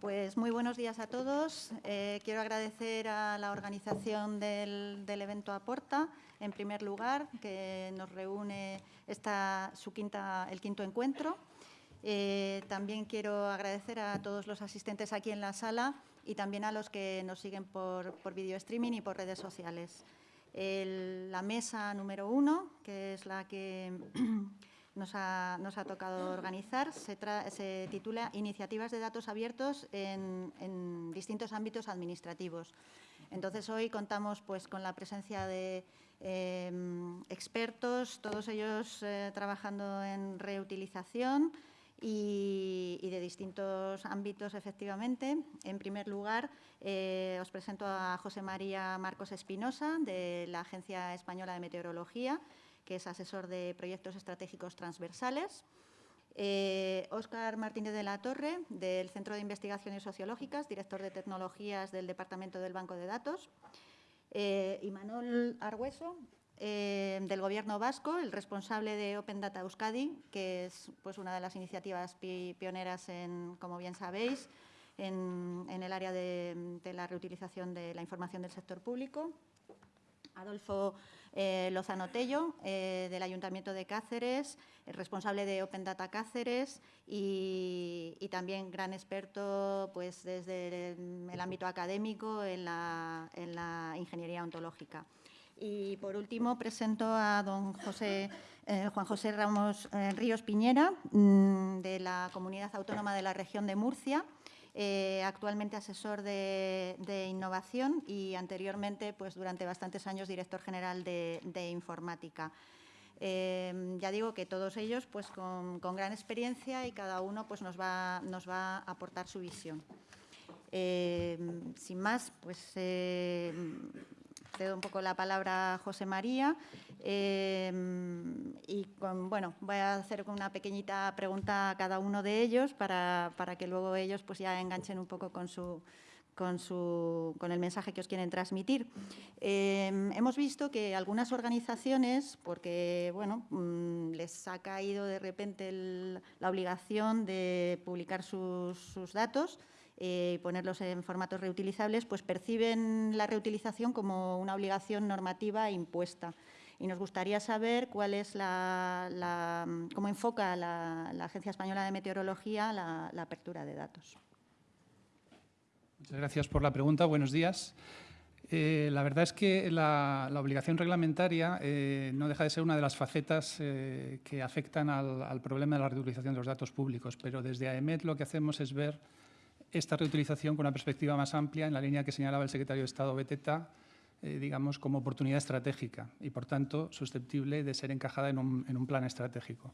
Pues muy buenos días a todos. Eh, quiero agradecer a la organización del, evento Aporta, en primer lugar, que nos reúne esta, su quinta, el quinto encuentro. Eh, también quiero agradecer a todos los asistentes aquí en la sala y también a los que nos siguen por, por video streaming y por redes sociales. la mesa número uno, que es la que nos ha, tocado organizar, se, titula Iniciativas de datos abiertos en, distintos ámbitos administrativos. Entonces, hoy contamos pues, con la presencia de em, expertos, todos ellos eh, trabajando en reutilización, y, de distintos ámbitos, efectivamente. En primer lugar, eh, os presento a José María Marcos Espinosa, de la Agencia Española de Meteorología, que es asesor de proyectos estratégicos transversales. Eh, Martínez de la Torre, del Centro de Investigaciones Sociológicas, director de Tecnologías del Departamento del Banco de Datos. Eh, y Manuel Argüeso, eh, del Gobierno vasco, el responsable de Open Data Euskadi, que es pues, una de las iniciativas pioneras, en, como bien sabéis, en, el área de, la reutilización de la información del sector público. Adolfo eh, Lozano Tello, eh, del Ayuntamiento de Cáceres, responsable de Open Data Cáceres y, también gran experto pues, desde el, ámbito académico en la ingeniería ontológica. Y por último presento a don José, eh, Juan José Ramos Ríos Piñera, mm, de la Comunidad Autónoma de la Región de Murcia, eh, actualmente asesor de, innovación y anteriormente, pues durante bastantes años, director general de, informática. ya digo que todos ellos pues con, gran experiencia y cada uno pues nos va, nos va a aportar su visión. sin más, pues cedo un poco la palabra a José María em, y bueno, voy a hacer una pequeñita pregunta a cada uno de ellos para, que luego ellos pues ya enganchen un poco con su, con, su, con, el mensaje que os quieren transmitir. Em, hemos visto que algunas organizaciones, porque bueno, mm, les ha caído de repente la obligación de publicar sus, sus datos, eh, y ponerlos en formatos reutilizables, pues perciben la reutilización como una obligación normativa impuesta. Y nos gustaría saber cuál es la, cómo enfoca la, Agencia Española de Meteorología la, apertura de datos. Muchas gracias por la pregunta. Buenos días. Eh, la verdad es que la, obligación reglamentaria eh, no deja de ser una de las facetas que afectan al, al, problema de la reutilización de los datos públicos, pero desde AEMET lo que hacemos es ver esta reutilización con una perspectiva más amplia en la línea que señalaba el secretario de Estado Beteta, eh, digamos, como oportunidad estratégica y, por tanto, susceptible de ser encajada en un, plan estratégico.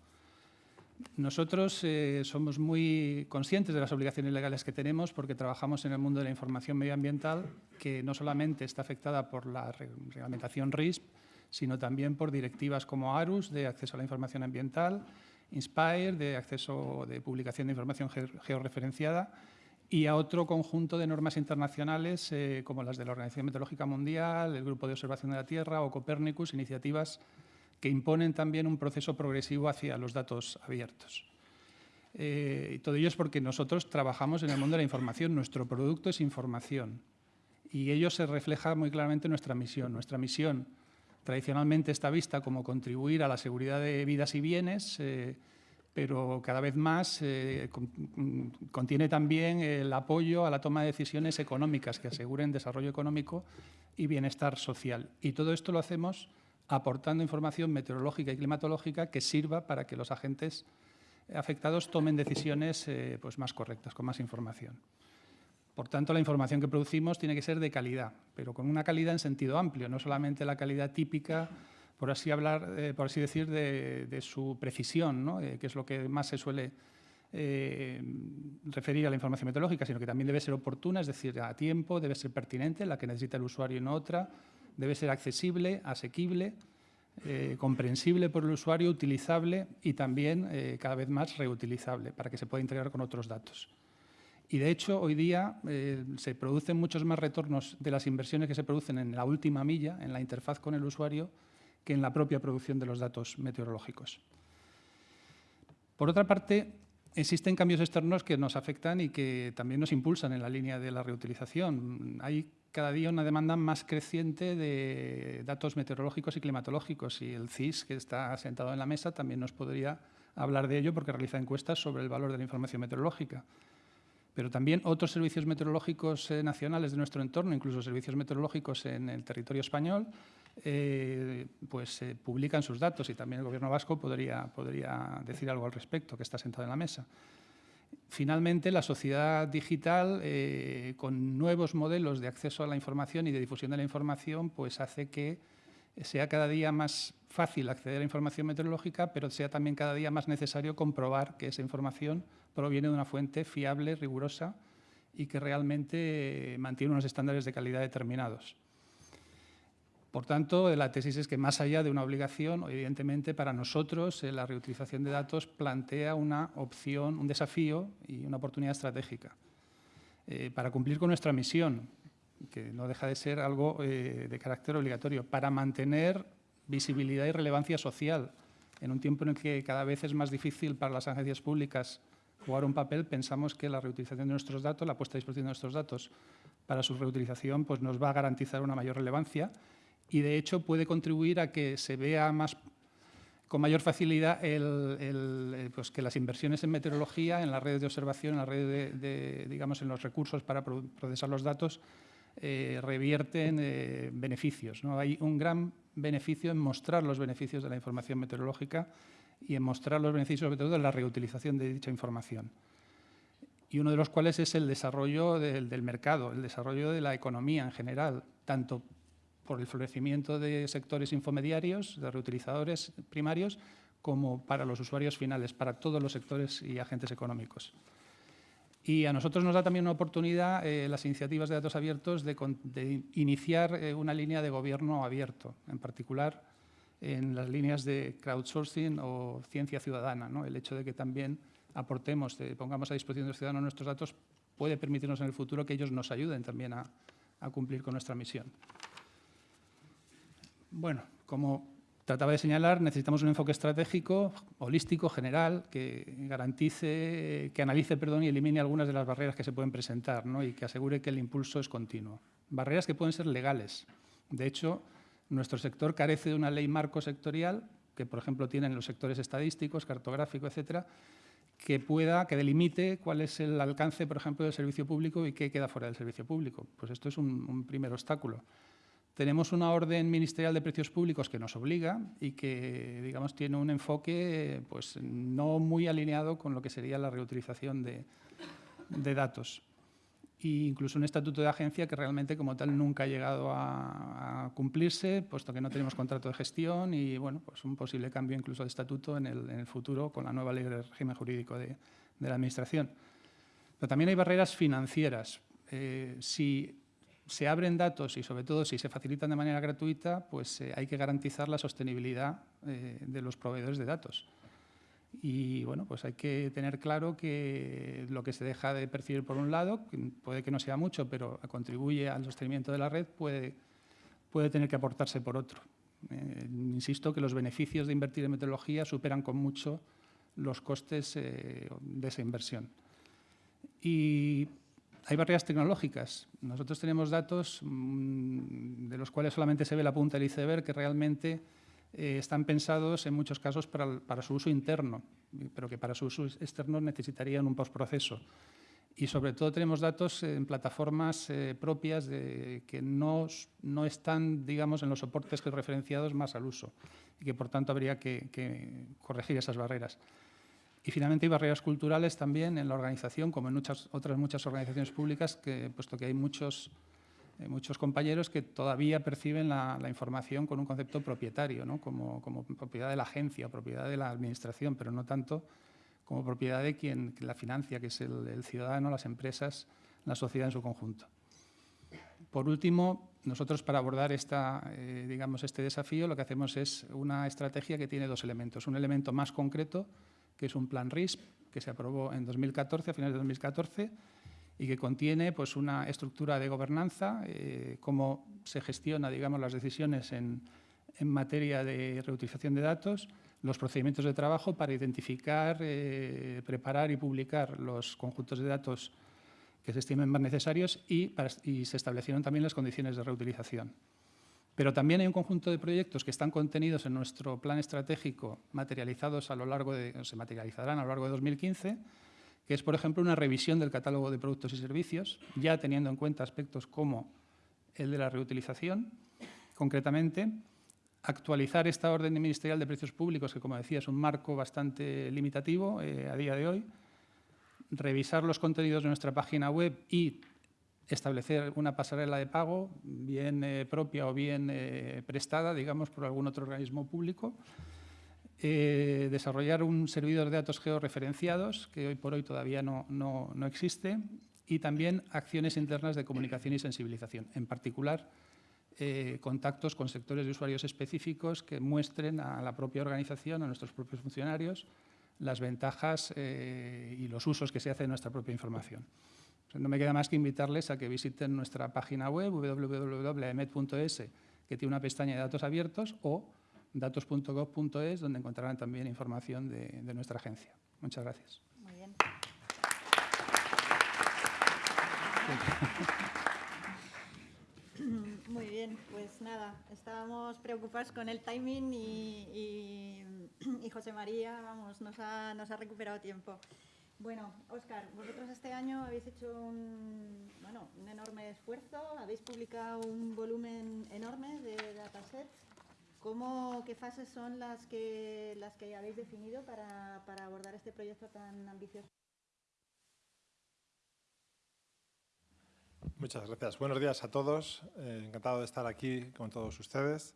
Nosotros eh, somos muy conscientes de las obligaciones legales que tenemos porque trabajamos en el mundo de la información medioambiental, que no solamente está afectada por la reglamentación RISP, sino también por directivas como ARUS, de acceso a la información ambiental, INSPIRE, de acceso de publicación de información georreferenciada, y a otro conjunto de normas internacionales eh, como las de la Organización Meteorológica Mundial, el Grupo de Observación de la Tierra o Copérnicus, iniciativas que imponen también un proceso progresivo hacia los datos abiertos. Eh, y todo ello es porque nosotros trabajamos en el mundo de la información, nuestro producto es información y ello se refleja muy claramente en nuestra misión. Nuestra misión tradicionalmente está vista como contribuir a la seguridad de vidas y bienes, eh, pero cada vez más eh, contiene también el apoyo a la toma de decisiones económicas que aseguren desarrollo económico y bienestar social. Y todo esto lo hacemos aportando información meteorológica y climatológica que sirva para que los agentes afectados tomen decisiones eh, pues más correctas, con más información. Por tanto, la información que producimos tiene que ser de calidad, pero con una calidad en sentido amplio, no solamente la calidad típica por así, hablar, eh, por así decir, de, su precisión, eh, que es lo que más se suele eh, referir a la información meteorológica, sino que también debe ser oportuna, es decir, a tiempo, debe ser pertinente, la que necesita el usuario y no otra, debe ser accesible, asequible, comprensible por el usuario, utilizable y también cada vez más reutilizable para que se pueda integrar con otros datos. Y de hecho, hoy día se producen muchos más retornos de las inversiones que se producen en la última milla, en la interfaz con el usuario, que en la propia producción de los datos meteorológicos. Por otra parte, existen cambios externos que nos afectan y que también nos impulsan en la línea de la reutilización. Hay cada día una demanda más creciente de datos meteorológicos y climatológicos y el CIS, que está sentado en la mesa, también nos podría hablar de ello porque realiza encuestas sobre el valor de la información meteorológica. Pero también otros servicios meteorológicos eh, nacionales de nuestro entorno, incluso servicios meteorológicos en el territorio español, eh, pues eh, publican sus datos y también el Gobierno vasco podría, podría decir algo al respecto, que está sentado en la mesa. Finalmente, la sociedad digital, eh, con nuevos modelos de acceso a la información y de difusión de la información, pues hace que sea cada día más fácil acceder a información meteorológica, pero sea también cada día más necesario comprobar que esa información proviene de una fuente fiable, rigurosa y que realmente mantiene unos estándares de calidad determinados. Por tanto, la tesis es que más allá de una obligación, evidentemente para nosotros eh, la reutilización de datos plantea una opción, un desafío y una oportunidad estratégica. Eh, para cumplir con nuestra misión, que no deja de ser algo eh, de carácter obligatorio, para mantener visibilidad y relevancia social. En un tiempo en el que cada vez es más difícil para las agencias públicas jugar un papel, pensamos que la reutilización de nuestros datos, la puesta a disposición de nuestros datos para su reutilización, pues nos va a garantizar una mayor relevancia y de hecho puede contribuir a que se vea más con mayor facilidad eh, pues que las inversiones en meteorología, en las redes de observación, en las redes de, digamos, en los recursos para procesar los datos, eh, revierten eh, beneficios. ¿no? Hay un gran beneficio en mostrar los beneficios de la información meteorológica y en mostrar los beneficios, sobre todo, de la reutilización de dicha información. Y uno de los cuales es el desarrollo del, del mercado, el desarrollo de la economía en general, tanto por el florecimiento de sectores infomediarios, de reutilizadores primarios, como para los usuarios finales, para todos los sectores y agentes económicos. Y a nosotros nos da también una oportunidad eh, las iniciativas de datos abiertos de, iniciar eh, una línea de gobierno abierto, en particular en las líneas de crowdsourcing o ciencia ciudadana. ¿no? El hecho de que también aportemos, pongamos a disposición de los ciudadanos nuestros datos, puede permitirnos en el futuro que ellos nos ayuden también a cumplir con nuestra misión. Bueno, como trataba de señalar, necesitamos un enfoque estratégico, holístico, general, que garantice, que analice perdón, y elimine algunas de las barreras que se pueden presentar y que asegure que el impulso es continuo. Barreras que pueden ser legales. De hecho, nuestro sector carece de una ley marco sectorial, que por ejemplo tienen los sectores estadísticos, cartográfico, etcétera, que pueda, que delimite cuál es el alcance, por ejemplo, del servicio público y qué queda fuera del servicio público. Pues esto es un primer obstáculo. Tenemos una orden ministerial de precios públicos que nos obliga y que, digamos, tiene un enfoque pues, no muy alineado con lo que sería la reutilización de, datos. E incluso un estatuto de agencia que realmente como tal nunca ha llegado a, cumplirse, puesto que no tenemos contrato de gestión y bueno, pues un posible cambio incluso de estatuto en el, futuro con la nueva ley de régimen jurídico de, la Administración. Pero también hay barreras financieras. Eh, si se abren datos y sobre todo si se facilitan de manera gratuita, pues eh, hay que garantizar la sostenibilidad eh, de los proveedores de datos. Y bueno, pues hay que tener claro que lo que se deja de percibir por un lado, puede que no sea mucho, pero contribuye al sostenimiento de la red, puede, puede tener que aportarse por otro. Eh, insisto que los beneficios de invertir en meteorología superan con mucho los costes de esa inversión. Y hay barreras tecnológicas. Nosotros tenemos datos mm, de los cuales solamente se ve la punta del iceberg que realmente eh, están pensados en muchos casos para, su uso interno, pero que para su uso externo necesitarían un postproceso. Y sobre todo tenemos datos en plataformas eh, propias que no, no, están, digamos, en los soportes que referenciados más al uso y que por tanto habría que corregir esas barreras. Y finalmente hay barreras culturales también en la organización, como en muchas, otras muchas organizaciones públicas, que, puesto que hay muchos, eh, compañeros que todavía perciben la, información con un concepto propietario, ¿no? como, propiedad de la agencia, propiedad de la administración, pero no tanto como propiedad de quien la financia, que es el, ciudadano, las empresas, la sociedad en su conjunto. Por último, nosotros para abordar eh, este desafío lo que hacemos es una estrategia que tiene dos elementos. Un elemento más concreto, que es un plan RISP que se aprobó en 2014, a finales de 2014, y que contiene pues, una estructura de gobernanza, eh, cómo se gestiona digamos, las decisiones en, materia de reutilización de datos, los procedimientos de trabajo para identificar, eh, preparar y publicar los conjuntos de datos que se estimen más necesarios y, y, se establecieron también las condiciones de reutilización. Pero también hay un conjunto de proyectos que están contenidos en nuestro plan estratégico, materializados a lo largo de, se materializarán a lo largo de 2015, que es, por ejemplo, una revisión del catálogo de productos y servicios, ya teniendo en cuenta aspectos como el de la reutilización, concretamente, actualizar esta orden ministerial de precios públicos, que como decía es un marco bastante limitativo eh, a día de hoy, revisar los contenidos de nuestra página web y establecer una pasarela de pago, bien eh, propia o bien eh, prestada, digamos, por algún otro organismo público, desarrollar un servidor de datos georreferenciados, que hoy por hoy todavía no, no, no existe, y también acciones internas de comunicación y sensibilización, en particular eh, contactos con sectores de usuarios específicos que muestren a la propia organización, a nuestros propios funcionarios, las ventajas eh, y los usos que se hacen de nuestra propia información. No me queda más que invitarles a que visiten nuestra página web www.emet.es, que tiene una pestaña de datos abiertos, o datos.gov.es, donde encontrarán también información de, de nuestra agencia. Muchas gracias. Muy bien. Muy bien, pues nada, estábamos preocupados con el timing y, José María vamos, nos, ha, nos ha recuperado tiempo. Bueno, Óscar, vosotros este año habéis hecho un, bueno, un enorme esfuerzo, habéis publicado un volumen enorme de datasets. ¿Cómo, ¿Qué fases son las que, las que habéis definido para, para abordar este proyecto tan ambicioso? Muchas gracias. Buenos días a todos. Eh, encantado de estar aquí con todos ustedes.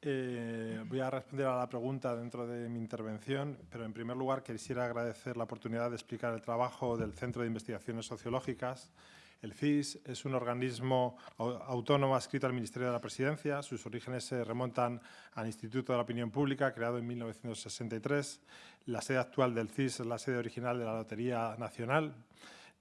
Eh, voy a responder a la pregunta dentro de mi intervención, pero en primer lugar quisiera agradecer la oportunidad de explicar el trabajo del Centro de Investigaciones Sociológicas. El CIS es un organismo autónomo adscrito al Ministerio de la Presidencia. Sus orígenes se remontan al Instituto de la Opinión Pública, creado en 1963. La sede actual del CIS es la sede original de la Lotería Nacional,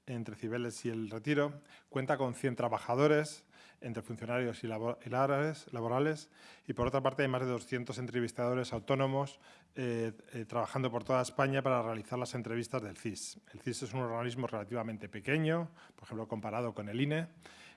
entre Cibeles y El Retiro. Cuenta con 100 trabajadores, entre funcionarios y laborales, y por otra parte hay más de 200 entrevistadores autónomos eh, eh, trabajando por toda España para realizar las entrevistas del CIS. El CIS es un organismo relativamente pequeño, por ejemplo, comparado con el INE,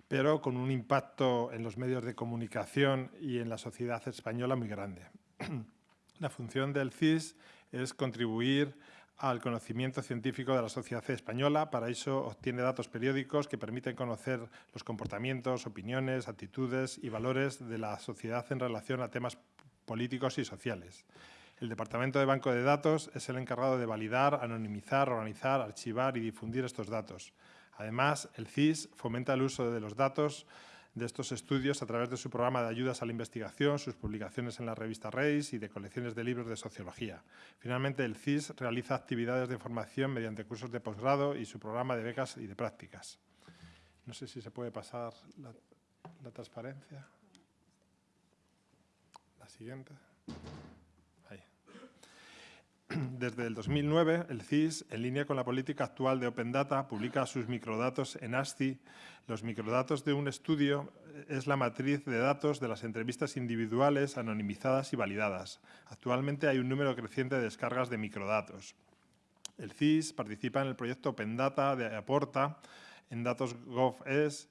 pero con un impacto en los medios de comunicación y en la sociedad española muy grande. la función del CIS es contribuir al conocimiento científico de la sociedad española. Para eso obtiene datos periódicos que permiten conocer los comportamientos, opiniones, actitudes y valores de la sociedad en relación a temas políticos y sociales. El Departamento de Banco de Datos es el encargado de validar, anonimizar, organizar, archivar y difundir estos datos. Además, el CIS fomenta el uso de los datos de estos estudios a través de su programa de ayudas a la investigación, sus publicaciones en la revista Reis y de colecciones de libros de sociología. Finalmente, el CIS realiza actividades de formación mediante cursos de posgrado y su programa de becas y de prácticas. No sé si se puede pasar la, la transparencia. La siguiente. Desde el 2009, el CIS, en línea con la política actual de Open Data, publica sus microdatos en ASCII. Los microdatos de un estudio es la matriz de datos de las entrevistas individuales, anonimizadas y validadas. Actualmente hay un número creciente de descargas de microdatos. El CIS participa en el proyecto Open Data de Aporta en Datos GovES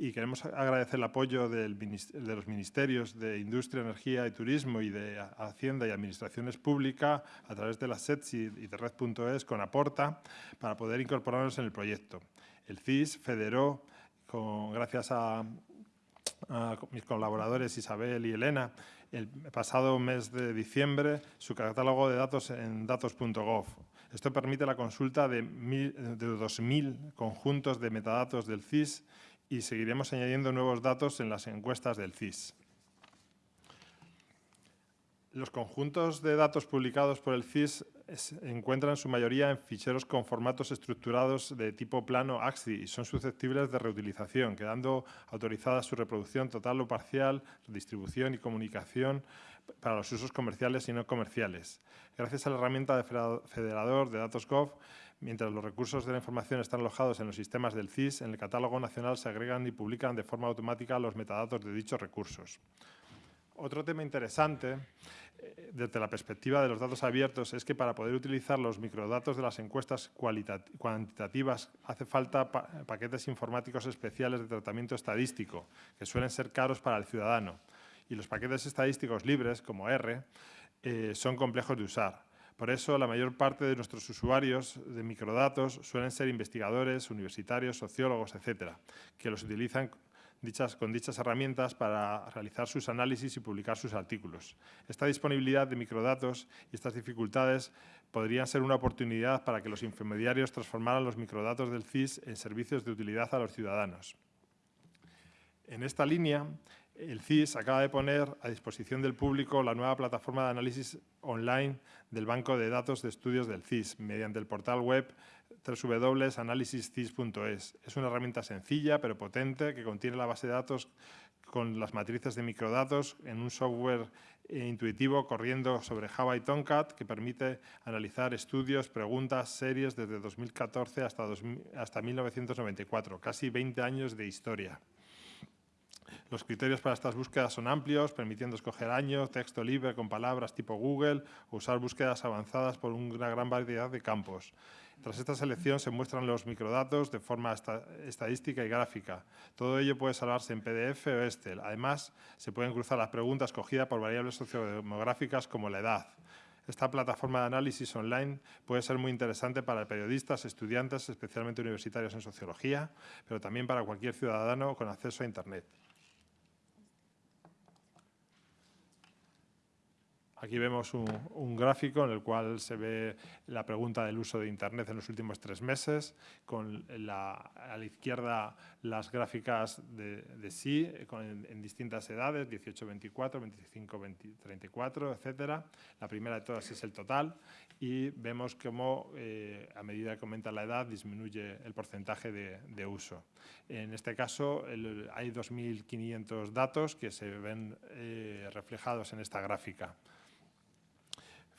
y queremos agradecer el apoyo de los ministerios de Industria, Energía y Turismo y de Hacienda y Administraciones Públicas a través de la SETS y de Red.es con Aporta para poder incorporarnos en el proyecto. El CIS federó, gracias a, mis colaboradores Isabel y Elena, el pasado mes de diciembre su catálogo de datos en datos.gov. Esto permite la consulta de, de 2.000 conjuntos de metadatos del CIS y seguiremos añadiendo nuevos datos en las encuestas del CIS. Los conjuntos de datos publicados por el CIS encuentran en su mayoría en ficheros con formatos estructurados de tipo plano AXI y son susceptibles de reutilización, quedando autorizada su reproducción total o parcial, distribución y comunicación para los usos comerciales y no comerciales. Gracias a la herramienta de federador de datos Gov, Mientras los recursos de la información están alojados en los sistemas del CIS, en el catálogo nacional se agregan y publican de forma automática los metadatos de dichos recursos. Otro tema interesante eh, desde la perspectiva de los datos abiertos es que para poder utilizar los microdatos de las encuestas cuantitativas hace falta paquetes informáticos especiales de tratamiento estadístico, que suelen ser caros para el ciudadano. Y los paquetes estadísticos libres, como R, eh, son complejos de usar. Por eso, la mayor parte de nuestros usuarios de microdatos suelen ser investigadores, universitarios, sociólogos, etcétera, que los utilizan con dichas herramientas para realizar sus análisis y publicar sus artículos. Esta disponibilidad de microdatos y estas dificultades podrían ser una oportunidad para que los intermediarios transformaran los microdatos del CIS en servicios de utilidad a los ciudadanos. En esta línea, el CIS acaba de poner a disposición del público la nueva plataforma de análisis online del Banco de Datos de Estudios del CIS mediante el portal web www.analisiscis.es. Es una herramienta sencilla pero potente que contiene la base de datos con las matrices de microdatos en un software eh, intuitivo corriendo sobre Java y Tomcat que permite analizar estudios, preguntas, series desde 2014 hasta, hasta 1994, casi 20 años de historia. Los criterios para estas búsquedas son amplios, permitiendo escoger años, texto libre con palabras tipo Google o usar búsquedas avanzadas por una gran variedad de campos. Tras esta selección se muestran los microdatos de forma estadística y gráfica. Todo ello puede salvarse en PDF o Excel. Además, se pueden cruzar las preguntas cogidas por variables sociodemográficas como la edad. Esta plataforma de análisis online puede ser muy interesante para periodistas, estudiantes, especialmente universitarios en sociología, pero también para cualquier ciudadano con acceso a Internet. Aquí vemos un, gráfico en el cual se ve la pregunta del uso de Internet en los últimos tres meses, con a la izquierda las gráficas de, sí en, distintas edades, 18-24, 25-34, etc. La primera de todas es el total y vemos cómo eh, a medida que aumenta la edad disminuye el porcentaje de, uso. En este caso hay 2.500 datos que se ven eh, reflejados en esta gráfica.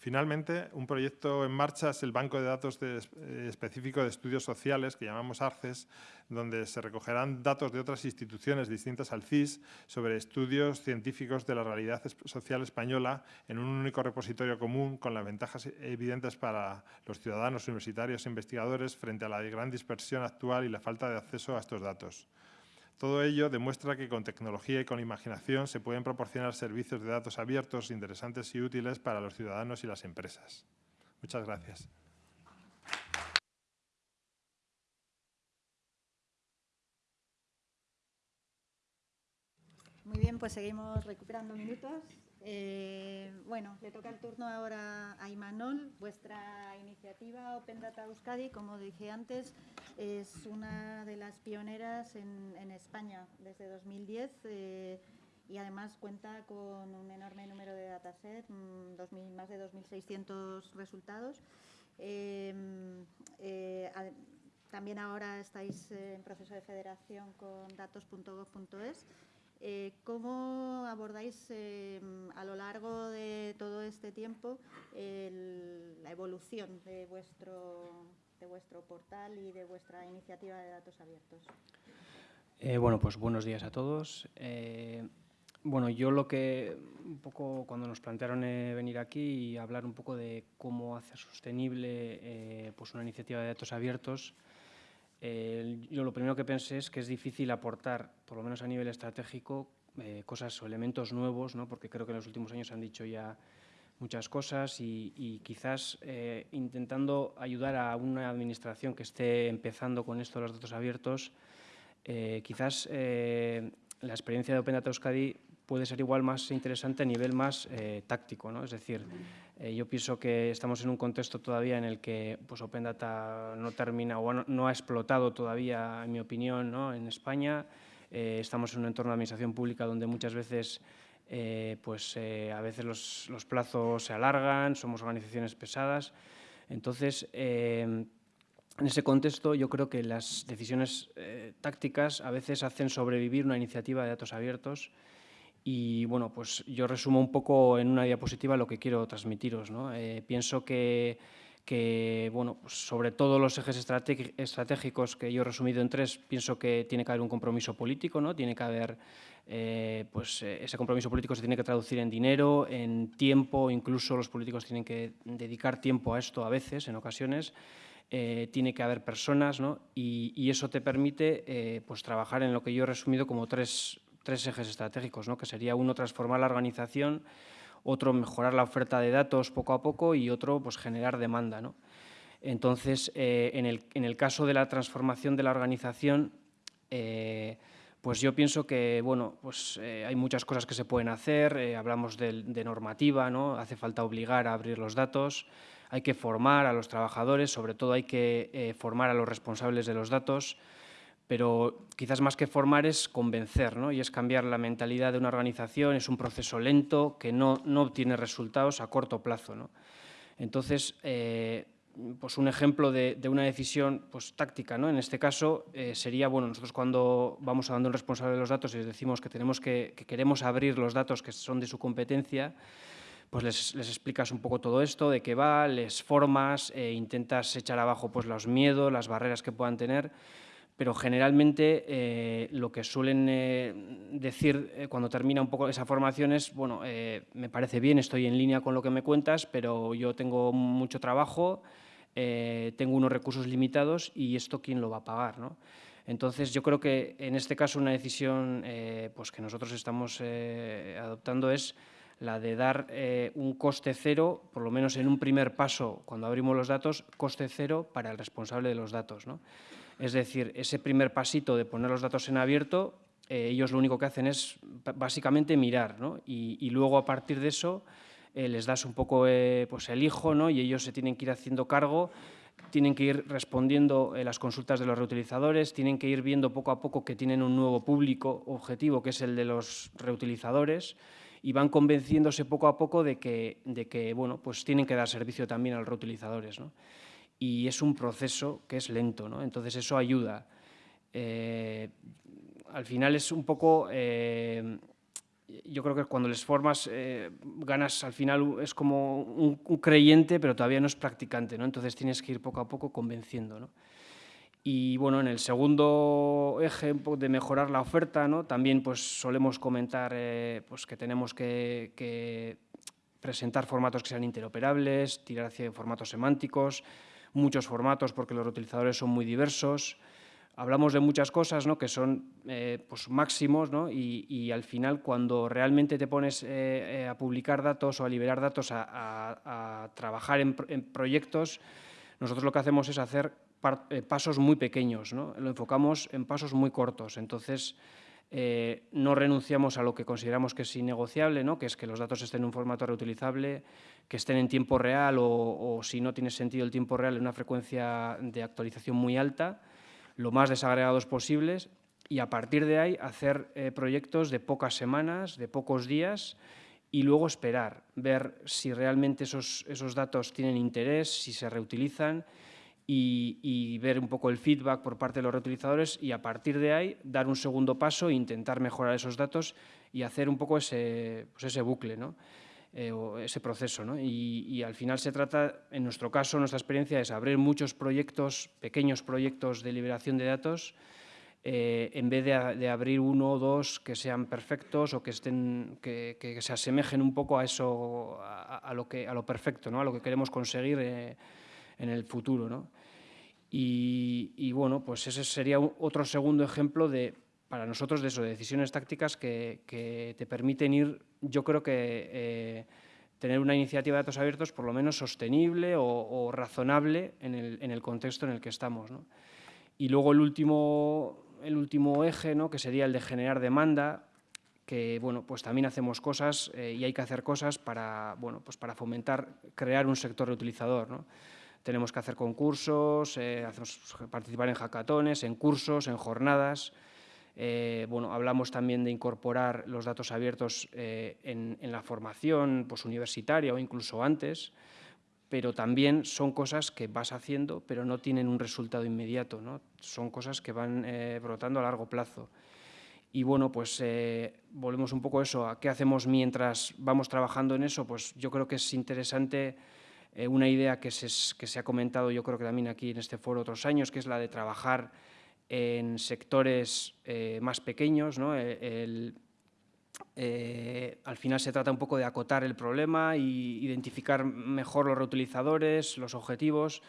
Finalmente, un proyecto en marcha es el Banco de Datos eh, Específico de Estudios Sociales, que llamamos ARCES, donde se recogerán datos de otras instituciones distintas al CIS sobre estudios científicos de la realidad social española en un único repositorio común con las ventajas evidentes para los ciudadanos universitarios e investigadores frente a la gran dispersión actual y la falta de acceso a estos datos. Todo ello demuestra que con tecnología y con imaginación se pueden proporcionar servicios de datos abiertos, interesantes y útiles para los ciudadanos y las empresas. Muchas gracias. Muy bien, pues seguimos recuperando minutos. Eh, bueno, le toca el turno ahora a Imanol. Vuestra iniciativa Open Data Euskadi, como dije antes, es una de las pioneras en, España desde 2010 eh, y además cuenta con un enorme número de datasets, mm, más de 2.600 resultados. Eh, también ahora estáis en proceso de federación con datos.gov.es. Eh, ¿Cómo abordáis eh, a lo largo de todo este tiempo la evolución de vuestro, de vuestro portal y de vuestra iniciativa de datos abiertos? Eh, bueno, pues buenos días a todos. bueno, yo lo que un poco cuando nos plantearon venir aquí y hablar un poco de cómo hacer sostenible pues una iniciativa de datos abiertos, yo lo primero que pensé es que es difícil aportar, por lo menos a nivel estratégico, eh, cosas o elementos nuevos, ¿no? porque creo que en los últimos años han dicho ya muchas cosas y, quizás eh, intentando ayudar a una administración que esté empezando con esto de los datos abiertos, eh, quizás la experiencia de Open Data Euskadi puede ser igual más interesante a nivel más táctico, ¿no? es decir, eh, yo pienso que estamos en un contexto todavía en el que pues, Open Data no termina o no, ha explotado todavía, en mi opinión, ¿no? en España. Eh, estamos en un entorno de administración pública donde muchas veces, eh, pues, a veces los, los, plazos se alargan, somos organizaciones pesadas. Entonces, en ese contexto, yo creo que las decisiones tácticas a veces hacen sobrevivir una iniciativa de datos abiertos y bueno, pues yo resumo un poco en una diapositiva lo que quiero transmitiros. ¿no? Eh, pienso que, que, bueno, pues sobre todo los ejes estratégicos que yo he resumido en tres, pienso que tiene que haber un compromiso político, ¿no? tiene que haber, eh, pues eh, ese compromiso político se tiene que traducir en dinero, en tiempo, incluso los políticos tienen que dedicar tiempo a esto a veces, en ocasiones, tiene que haber personas ¿no? y, eso te permite pues trabajar en lo que yo he resumido como tres, tres ejes estratégicos, ¿no? que sería uno, transformar la organización, otro mejorar la oferta de datos poco a poco y otro pues, generar demanda. ¿no? Entonces, eh, en, el, en, el, caso de la transformación de la organización, eh, pues yo pienso que bueno, pues, eh, hay muchas cosas que se pueden hacer, hablamos de, de, normativa, ¿no? hace falta obligar a abrir los datos, hay que formar a los trabajadores, sobre todo hay que formar a los responsables de los datos, pero quizás más que formar es convencer, ¿no? y es cambiar la mentalidad de una organización, es un proceso lento que no, no obtiene resultados a corto plazo. ¿no? Entonces, eh, pues un ejemplo de, una decisión pues, táctica, ¿no? en este caso eh, sería, bueno, nosotros cuando vamos a dando un responsable de los datos y les decimos que, tenemos que, queremos abrir los datos que son de su competencia, pues les, explicas un poco todo esto, de qué va, les formas, e intentas echar abajo pues, los miedos, las barreras que puedan tener, pero generalmente eh, lo que suelen eh, decir eh, cuando termina un poco esa formación es, bueno, me parece bien, estoy en línea con lo que me cuentas, pero yo tengo mucho trabajo, tengo unos recursos limitados y esto quién lo va a pagar, ¿no? Entonces, yo creo que en este caso una decisión pues que nosotros estamos adoptando es la de dar un coste cero, por lo menos en un primer paso, cuando abrimos los datos, coste cero para el responsable de los datos. ¿no? Es decir, ese primer pasito de poner los datos en abierto, eh, ellos lo único que hacen es básicamente mirar, ¿no? y, luego a partir de eso eh, les das un poco eh, pues el hijo ¿no? y ellos se tienen que ir haciendo cargo, tienen que ir respondiendo las consultas de los reutilizadores, tienen que ir viendo poco a poco que tienen un nuevo público objetivo, que es el de los reutilizadores, y van convenciéndose poco a poco de que, de que bueno, pues tienen que dar servicio también a los reutilizadores. ¿no? Y es un proceso que es lento, ¿no? entonces eso ayuda. Eh, al final es un poco, eh, yo creo que cuando les formas, eh, ganas al final, es como un, creyente, pero todavía no es practicante, ¿no? entonces tienes que ir poco a poco convenciendo. ¿no? Y bueno, en el segundo eje de mejorar la oferta, ¿no? también pues, solemos comentar pues, que tenemos que, que presentar formatos que sean interoperables, tirar hacia formatos semánticos, muchos formatos porque los reutilizadores son muy diversos. Hablamos de muchas cosas ¿no? que son eh, pues máximos ¿no? y, al final cuando realmente te pones eh, eh, a publicar datos o a liberar datos, a, trabajar en, proyectos, nosotros lo que hacemos es hacer pasos muy pequeños, ¿no? lo enfocamos en pasos muy cortos. Entonces, eh, no renunciamos a lo que consideramos que es innegociable, que es que los datos estén en un formato reutilizable, que estén en tiempo real o, si no tiene sentido el tiempo real en una frecuencia de actualización muy alta, lo más desagregados posibles y a partir de ahí hacer eh, proyectos de pocas semanas, de pocos días y luego esperar, ver si realmente esos, esos datos tienen interés, si se reutilizan y, ver un poco el feedback por parte de los reutilizadores y a partir de ahí dar un segundo paso e intentar mejorar esos datos y hacer un poco ese, pues ese bucle, ¿no? Eh, o ese proceso. ¿no? Y, al final se trata, en nuestro caso, nuestra experiencia es abrir muchos proyectos, pequeños proyectos de liberación de datos, eh, en vez de, abrir uno o dos que sean perfectos o que, estén, que, que se asemejen un poco a eso, a, lo, que, a lo perfecto, ¿no? a lo que queremos conseguir eh, en el futuro. ¿no? Y, bueno, pues ese sería otro segundo ejemplo de, para nosotros de eso, de decisiones tácticas que, te permiten ir, yo creo que eh, tener una iniciativa de datos abiertos por lo menos sostenible o, razonable en el, contexto en el que estamos. Y luego el último, el último eje, ¿no? que sería el de generar demanda, que bueno, pues también hacemos cosas eh, y hay que hacer cosas para, bueno, pues para fomentar, crear un sector reutilizador. ¿no? Tenemos que hacer concursos, eh, participar en hackatones, en cursos, en jornadas. Eh, bueno, hablamos también de incorporar los datos abiertos eh, en, la formación pues, universitaria o incluso antes, pero también son cosas que vas haciendo, pero no tienen un resultado inmediato, ¿no? son cosas que van brotando a largo plazo. Y bueno, pues volvemos un poco a eso, a qué hacemos mientras vamos trabajando en eso, pues yo creo que es interesante eh, una idea que se, que se ha comentado yo creo que también aquí en este foro otros años, que es la de trabajar en sectores eh, más pequeños. ¿no? El, al final se trata un poco de acotar el problema y identificar mejor los reutilizadores, los objetivos.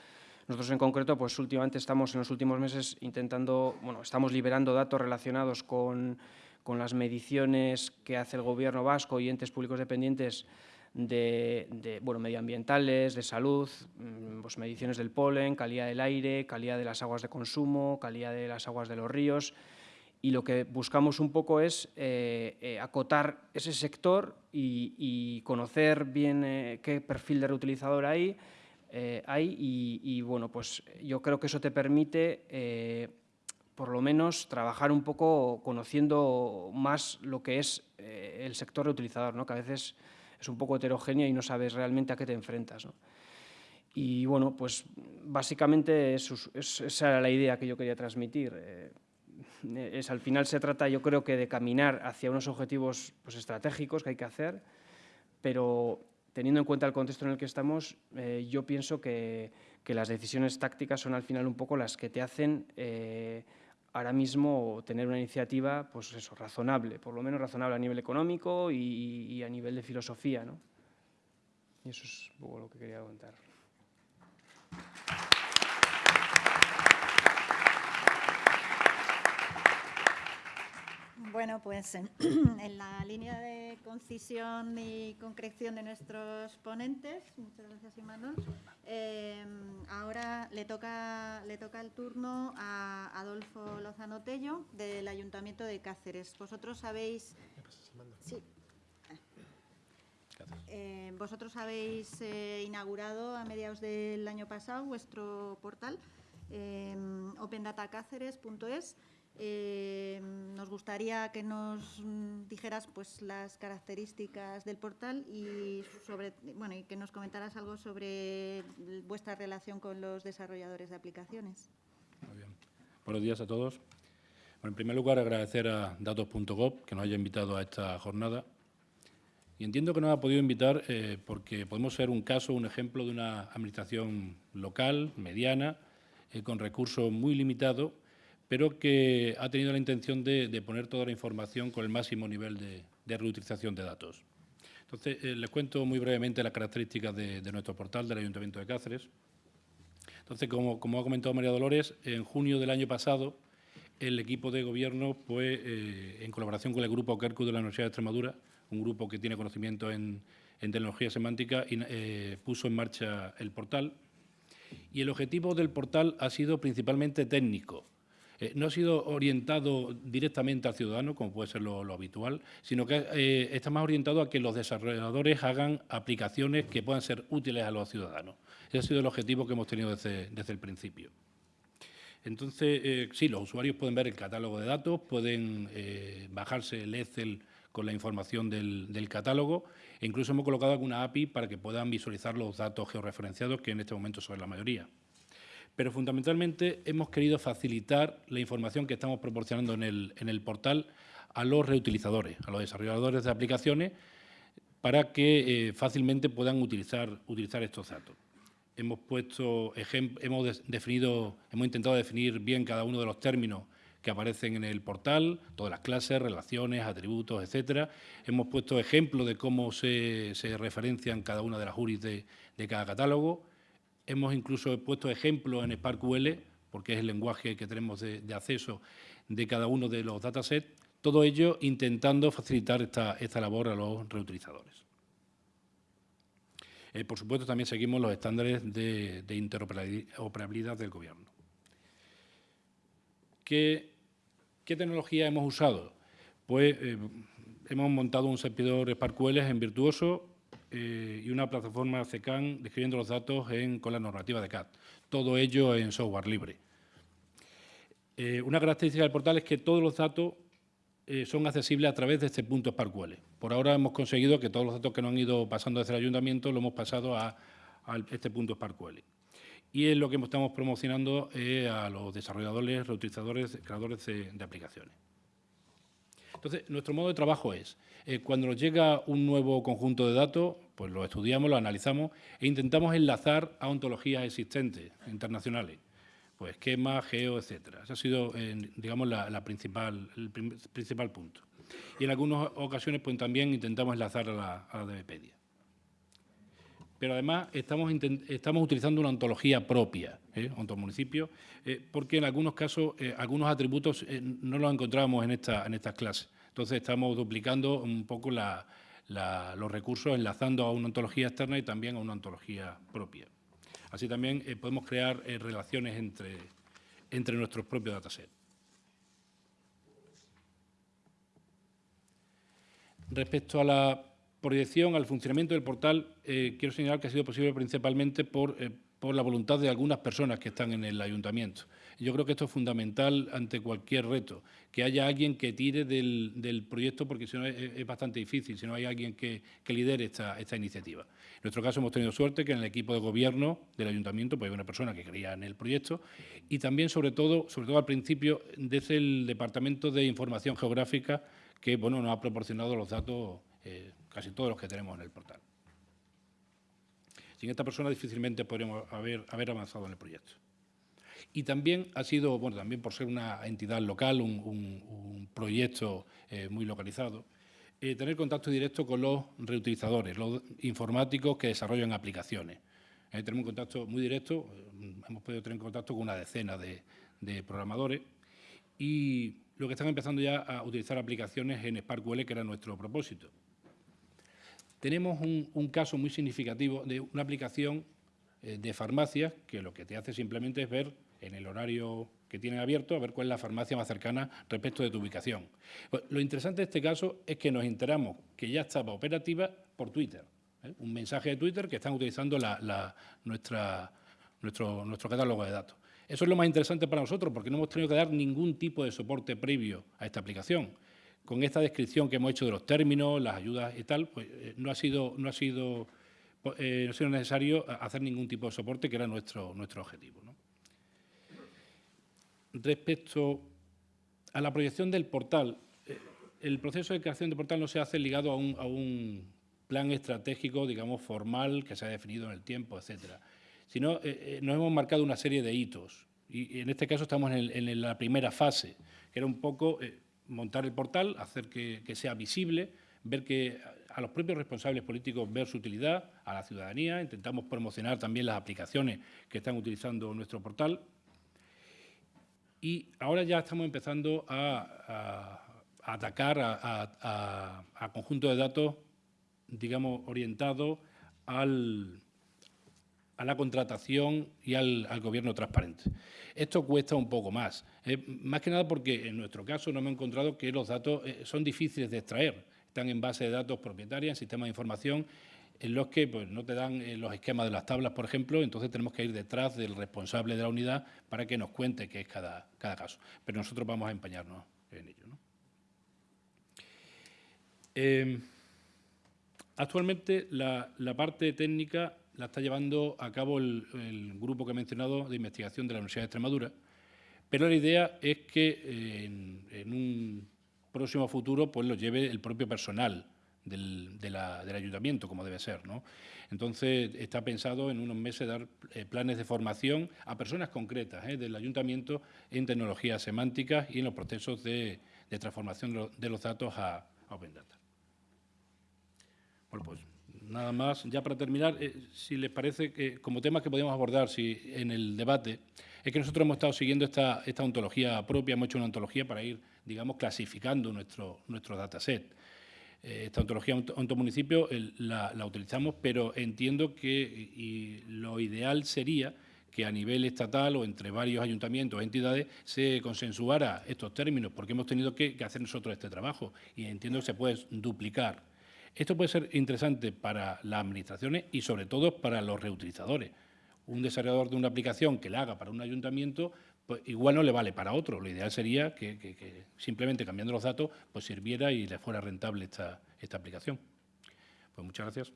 Nosotros en concreto, pues últimamente estamos en los últimos meses intentando, bueno, estamos liberando datos relacionados con, con las mediciones que hace el Gobierno vasco y entes públicos dependientes de, bueno, medioambientales, de salud, mm, pues mediciones del polen, calidad del aire, calidad de las aguas de consumo, calidad de las aguas de los ríos. Y lo que buscamos un poco es eh, eh, acotar ese sector y, conocer bien eh, qué perfil de reutilizador hay, hay y, bueno, pues yo creo que eso te permite por lo menos trabajar un poco conociendo más lo que es el sector reutilizador, ¿no? que a veces es un poco heterogénea y no sabes realmente a qué te enfrentas. Y bueno, pues básicamente esa era la idea que yo quería transmitir. Eh, es, al final se trata, yo creo que de caminar hacia unos objetivos pues, estratégicos que hay que hacer, pero teniendo en cuenta el contexto en el que estamos, eh, yo pienso que, que, las decisiones tácticas son al final un poco las que te hacen eh, ahora mismo tener una iniciativa, pues eso, razonable, por lo menos razonable a nivel económico y, a nivel de filosofía, ¿no? Y eso es un poco lo que quería contar. Bueno, pues en, la línea de concisión y concreción de nuestros ponentes, muchas gracias Imanol, eh, ahora le toca, le toca el turno a Adolfo Lozano Tello del Ayuntamiento de Cáceres. Vosotros habéis... Sí. Eh, vosotros habéis eh, inaugurado a mediados del año pasado vuestro portal opendatacáceres.es eh, nos gustaría que nos dijeras pues, las características del portal y, sobre, bueno, y que nos comentaras algo sobre vuestra relación con los desarrolladores de aplicaciones. Buenos días a todos. En primer lugar, agradecer a datos.gov que nos haya invitado a esta jornada. Y entiendo que nos ha podido invitar eh, porque podemos ser un caso, un ejemplo de una administración local, mediana, eh, con recursos muy limitados pero que ha tenido la intención de, poner toda la información con el máximo nivel de, reutilización de datos. Entonces, eh, les cuento muy brevemente las características de, nuestro portal del Ayuntamiento de Cáceres. Entonces, como, ha comentado María Dolores, en junio del año pasado, el equipo de gobierno, pues, eh, en colaboración con el grupo Kerku de la Universidad de Extremadura, un grupo que tiene conocimiento en, tecnología semántica, eh, puso en marcha el portal. Y el objetivo del portal ha sido principalmente técnico, eh, no ha sido orientado directamente al ciudadano, como puede ser lo, habitual, sino que eh, está más orientado a que los desarrolladores hagan aplicaciones que puedan ser útiles a los ciudadanos. Ese ha sido el objetivo que hemos tenido desde, el principio. Entonces, eh, sí, los usuarios pueden ver el catálogo de datos, pueden bajarse el Excel con la información del, del, catálogo e incluso hemos colocado alguna API para que puedan visualizar los datos georreferenciados, que en este momento son la mayoría pero fundamentalmente hemos querido facilitar la información que estamos proporcionando en el, portal a los reutilizadores, a los desarrolladores de aplicaciones, para que eh, fácilmente puedan utilizar, utilizar estos datos. Hemos puesto hemos definido, hemos intentado definir bien cada uno de los términos que aparecen en el portal, todas las clases, relaciones, atributos, etcétera. Hemos puesto ejemplos de cómo se, referencian cada una de las URIs de cada catálogo. Hemos incluso puesto ejemplos en SparkQL, porque es el lenguaje que tenemos de, acceso de cada uno de los datasets, todo ello intentando facilitar esta, labor a los reutilizadores. Eh, por supuesto, también seguimos los estándares de, interoperabilidad del Gobierno. ¿Qué, tecnología hemos usado? Pues eh, hemos montado un servidor SparkQL en Virtuoso eh, y una plataforma CECAN describiendo los datos con la normativa de CAT. Todo ello en software libre. Eh, una característica del portal es que todos los datos eh, son accesibles a través de este punto SparkQL. Por ahora hemos conseguido que todos los datos que nos han ido pasando desde el ayuntamiento lo hemos pasado a, este punto SparkQL. Y es lo que estamos promocionando a los desarrolladores, reutilizadores, creadores de aplicaciones. Entonces, nuestro modo de trabajo es, eh, cuando nos llega un nuevo conjunto de datos, pues lo estudiamos, lo analizamos e intentamos enlazar a ontologías existentes, internacionales, pues esquema, geo, etcétera. Ese ha sido, digamos, la, principal, el principal punto. Y en algunas ocasiones pues, también intentamos enlazar a la, a la pero además estamos, estamos utilizando una ontología propia, ¿eh? ontomunicipio, eh, porque en algunos casos eh, algunos atributos eh, no los encontrábamos en, esta, en estas clases. Entonces estamos duplicando un poco los recursos, enlazando a una ontología externa y también a una ontología propia. Así también podemos crear relaciones entre, entre nuestros propios datasets. Respecto a la proyección al funcionamiento del portal, eh, quiero señalar que ha sido posible principalmente por, eh, por, la voluntad de algunas personas que están en el ayuntamiento. Yo creo que esto es fundamental ante cualquier reto, que haya alguien que tire del, proyecto, porque si no es, bastante difícil, si no hay alguien que, lidere esta, esta, iniciativa. En nuestro caso hemos tenido suerte que en el equipo de gobierno del ayuntamiento pues, hay una persona que creía en el proyecto y también, sobre todo, sobre todo al principio, desde el Departamento de Información Geográfica, que bueno, nos ha proporcionado los datos eh, casi todos los que tenemos en el portal. Sin esta persona difícilmente podríamos haber, avanzado en el proyecto. Y también ha sido, bueno, también por ser una entidad local, un, proyecto eh, muy localizado, eh, tener contacto directo con los reutilizadores, los informáticos que desarrollan aplicaciones. Eh, tenemos un contacto muy directo, hemos podido tener contacto con una decena de, programadores y lo que están empezando ya a utilizar aplicaciones en SparkQL, que era nuestro propósito tenemos un, caso muy significativo de una aplicación eh, de farmacias que lo que te hace simplemente es ver en el horario que tienen abierto, a ver cuál es la farmacia más cercana respecto de tu ubicación. Pues, lo interesante de este caso es que nos enteramos que ya estaba operativa por Twitter. ¿eh? Un mensaje de Twitter que están utilizando nuestra, nuestro, nuestro catálogo de datos. Eso es lo más interesante para nosotros porque no hemos tenido que dar ningún tipo de soporte previo a esta aplicación con esta descripción que hemos hecho de los términos, las ayudas y tal, pues eh, no ha sido, no ha sido, eh, no ha sido necesario hacer ningún tipo de soporte, que era nuestro, nuestro objetivo. Respecto a la proyección del portal, eh, el proceso de creación del portal no se hace ligado a un, plan estratégico, digamos, formal, que se ha definido en el tiempo, etcétera, sino nos hemos marcado una serie de hitos. Y, en este caso estamos en, la primera fase, que era un poco montar el portal, hacer que, sea visible, ver que a los propios responsables políticos ver su utilidad, a la ciudadanía, intentamos promocionar también las aplicaciones que están utilizando nuestro portal. Y ahora ya estamos empezando a, atacar a, a, conjuntos de datos, digamos, orientados al, a la contratación y al, gobierno transparente. Esto cuesta un poco más, eh, más que nada porque en nuestro caso no hemos encontrado que los datos eh, son difíciles de extraer, están en base de datos propietarias, en sistemas de información, en los que pues, no te dan eh, los esquemas de las tablas, por ejemplo, entonces tenemos que ir detrás del responsable de la unidad para que nos cuente qué es cada, cada caso. Pero nosotros vamos a empeñarnos en ello. actualmente la, la parte técnica la está llevando a cabo el, grupo que he mencionado de investigación de la Universidad de Extremadura, pero la idea es que eh, en, un próximo futuro pues lo lleve el propio personal del, ayuntamiento, como debe ser. ¿no? Entonces, está pensado en unos meses dar eh, planes de formación a personas concretas eh, del ayuntamiento en tecnologías semánticas y en los procesos de, transformación de los datos a, a Open Data. Bueno, pues nada más. Ya para terminar, eh, si les parece que como temas que podemos abordar si, en el debate, es que nosotros hemos estado siguiendo esta, ontología propia, hemos hecho una ontología para ir, digamos, clasificando nuestro, dataset. Eh, esta ontología ontomunicipio la, la utilizamos, pero entiendo que lo ideal sería que a nivel estatal o entre varios ayuntamientos entidades se consensuara estos términos, porque hemos tenido que hacer nosotros este trabajo y entiendo que se puede duplicar esto puede ser interesante para las administraciones y sobre todo para los reutilizadores. Un desarrollador de una aplicación que la haga para un ayuntamiento, pues igual no le vale para otro. Lo ideal sería que, simplemente cambiando los datos pues sirviera y le fuera rentable esta, esta aplicación. Pues muchas gracias.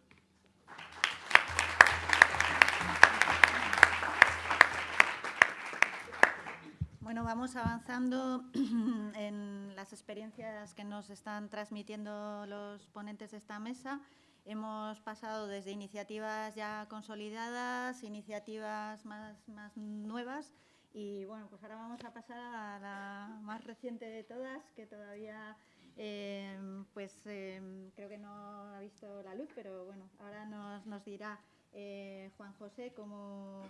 Bueno, vamos avanzando en la sesión. experiencias que nos están transmitiendo los ponentes de esta mesa. Hemos pasado desde iniciativas ya consolidadas, iniciativas más, más nuevas y bueno, pues ahora vamos a pasar a la más reciente de todas, que todavía eh, pues eh, creo que no ha visto la luz, pero bueno, ahora nos, nos dirá eh, Juan José cómo,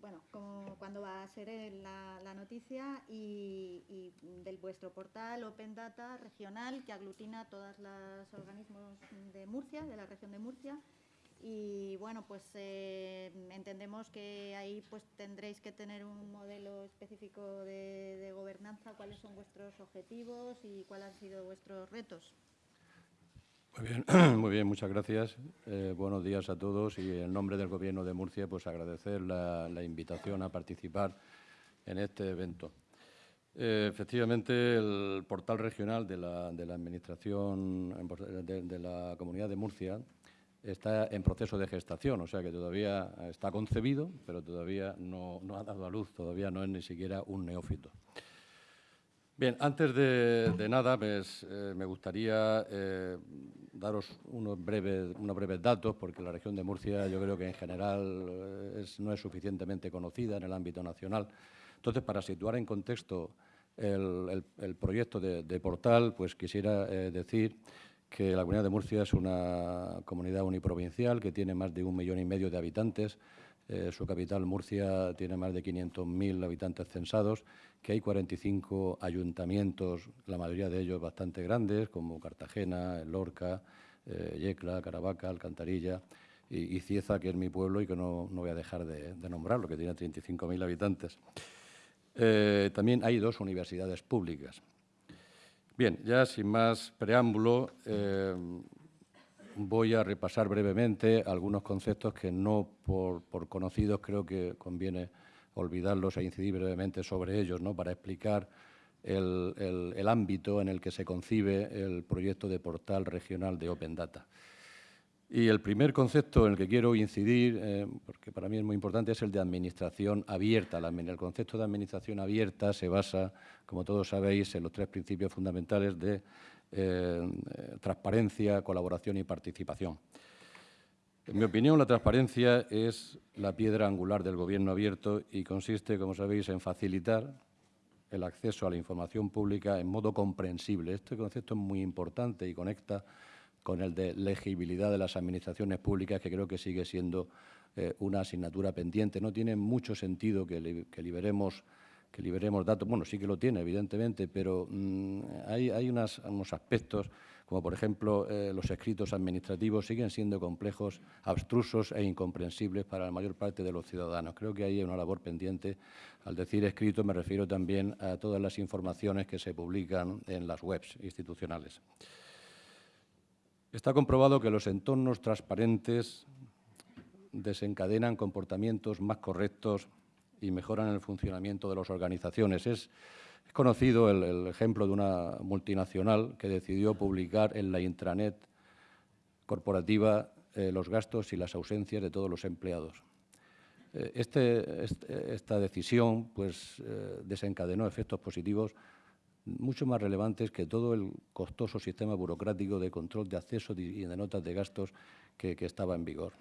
bueno, cómo, cuándo va a ser la, la noticia y, del vuestro portal Open Data regional que aglutina todos los organismos de Murcia, de la región de Murcia. Y bueno, pues eh, entendemos que ahí pues tendréis que tener un modelo específico de gobernanza, cuáles son vuestros objetivos y cuáles han sido vuestros retos. Muy bien, muy bien, muchas gracias. Eh, buenos días a todos y en nombre del Gobierno de Murcia, pues agradecer la, invitación a participar en este evento. Eh, efectivamente, el portal regional de la, de la Administración de, la Comunidad de Murcia está en proceso de gestación, o sea que todavía está concebido, pero todavía no, no ha dado a luz, todavía no es ni siquiera un neófito. Bien, antes de, de nada, pues, eh, me gustaría daros unos breves, datos, porque la región de Murcia yo creo que en general eh, no es suficientemente conocida en el ámbito nacional. Entonces, para situar en contexto el, proyecto de, de, portal, pues quisiera eh, decir que la Comunidad de Murcia es una comunidad uniprovincial que tiene más de un millón y medio de habitantes, eh, su capital, Murcia, tiene más de 500.000 habitantes censados, que hay 45 ayuntamientos, la mayoría de ellos bastante grandes, como Cartagena, Lorca, eh, Yecla, Caravaca, Alcantarilla y, Cieza, que es mi pueblo y que no, no voy a dejar de, de nombrarlo, que tiene 35.000 habitantes. Eh, también hay dos universidades públicas. Bien, ya sin más preámbulo, eh, voy a repasar brevemente algunos conceptos que no por, por, conocidos creo que conviene olvidarlos e incidir brevemente sobre ellos, ¿no? para explicar el, el, ámbito en el que se concibe el proyecto de portal regional de Open Data. Y el primer concepto en el que quiero incidir, eh, porque para mí es muy importante, es el de administración abierta. El concepto de administración abierta se basa, como todos sabéis, en los tres principios fundamentales de eh, transparencia, colaboración y participación. En mi opinión, la transparencia es la piedra angular del gobierno abierto y consiste, como sabéis, en facilitar el acceso a la información pública en modo comprensible. Este concepto es muy importante y conecta con el de legibilidad de las administraciones públicas, que creo que sigue siendo eh, una asignatura pendiente. No tiene mucho sentido que, li que liberemos que liberemos datos. Bueno, sí que lo tiene, evidentemente, pero mmm, hay, unos aspectos, como por ejemplo eh, los escritos administrativos, siguen siendo complejos, abstrusos e incomprensibles para la mayor parte de los ciudadanos. Creo que hay una labor pendiente. Al decir escrito me refiero también a todas las informaciones que se publican en las webs institucionales. Está comprobado que los entornos transparentes desencadenan comportamientos más correctos y mejoran el funcionamiento de las organizaciones. Es, es conocido el, ejemplo de una multinacional que decidió publicar en la intranet corporativa eh, los gastos y las ausencias de todos los empleados. Eh, este, este, esta decisión pues, eh, desencadenó efectos positivos mucho más relevantes que todo el costoso sistema burocrático de control de acceso y de notas de gastos que estaba en vigor.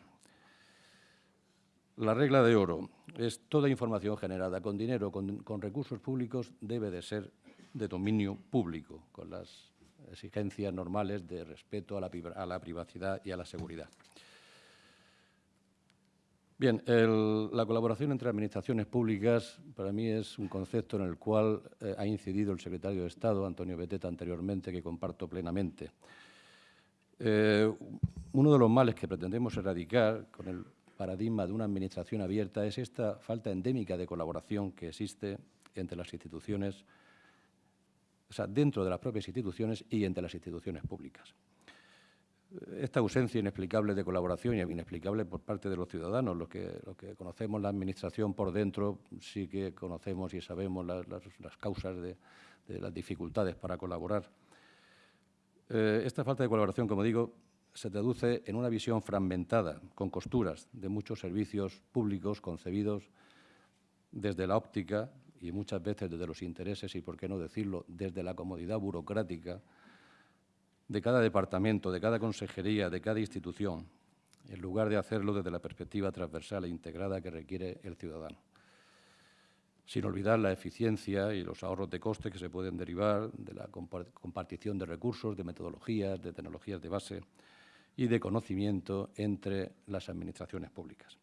La regla de oro es toda información generada con dinero, con, recursos públicos, debe de ser de dominio público, con las exigencias normales de respeto a la, privacidad y a la seguridad. Bien, la colaboración entre administraciones públicas para mí es un concepto en el cual eh, ha incidido el secretario de Estado, Antonio Beteta, anteriormente, que comparto plenamente. Eh, uno de los males que pretendemos erradicar con el paradigma de una administración abierta es esta falta endémica de colaboración que existe entre las instituciones, o sea, dentro de las propias instituciones y entre las instituciones públicas. Esta ausencia inexplicable de colaboración y inexplicable por parte de los ciudadanos, los que, conocemos la administración por dentro, sí que conocemos y sabemos las, causas de, de, las dificultades para colaborar. Eh, esta falta de colaboración, como digo, se traduce en una visión fragmentada, con costuras, de muchos servicios públicos concebidos desde la óptica y muchas veces desde los intereses y, por qué no decirlo, desde la comodidad burocrática de cada departamento, de cada consejería, de cada institución, en lugar de hacerlo desde la perspectiva transversal e integrada que requiere el ciudadano. Sin olvidar la eficiencia y los ahorros de coste que se pueden derivar de la compartición de recursos, de metodologías, de tecnologías de base y de conocimiento entre las administraciones públicas.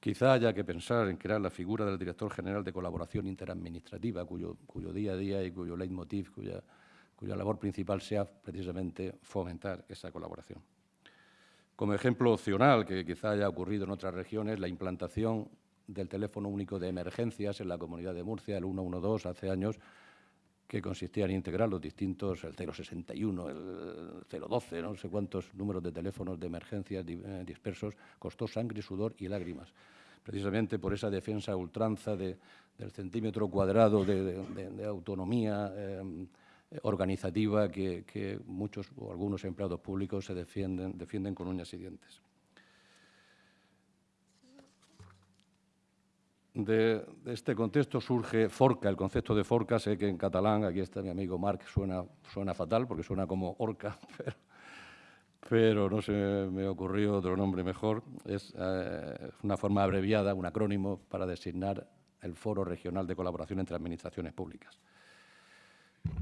Quizá haya que pensar en crear la figura del director general de colaboración interadministrativa, cuyo, día a día y cuyo leitmotiv, cuya, cuya labor principal sea precisamente fomentar esa colaboración. Como ejemplo opcional, que quizá haya ocurrido en otras regiones, la implantación del teléfono único de emergencias en la Comunidad de Murcia, el 112, hace años, que consistía en integrar los distintos, el 061, el 012, no sé cuántos números de teléfonos de emergencias eh, dispersos, costó sangre, sudor y lágrimas. Precisamente por esa defensa ultranza de, del centímetro cuadrado de, autonomía eh, organizativa que, muchos o algunos empleados públicos se defienden con uñas y dientes. De, este contexto surge Forca, el concepto de Forca, sé que en catalán, aquí está mi amigo Marc, suena, fatal porque suena como orca, pero, pero no se me ocurrió otro nombre mejor. Es eh, una forma abreviada, un acrónimo para designar el Foro Regional de Colaboración entre Administraciones Públicas.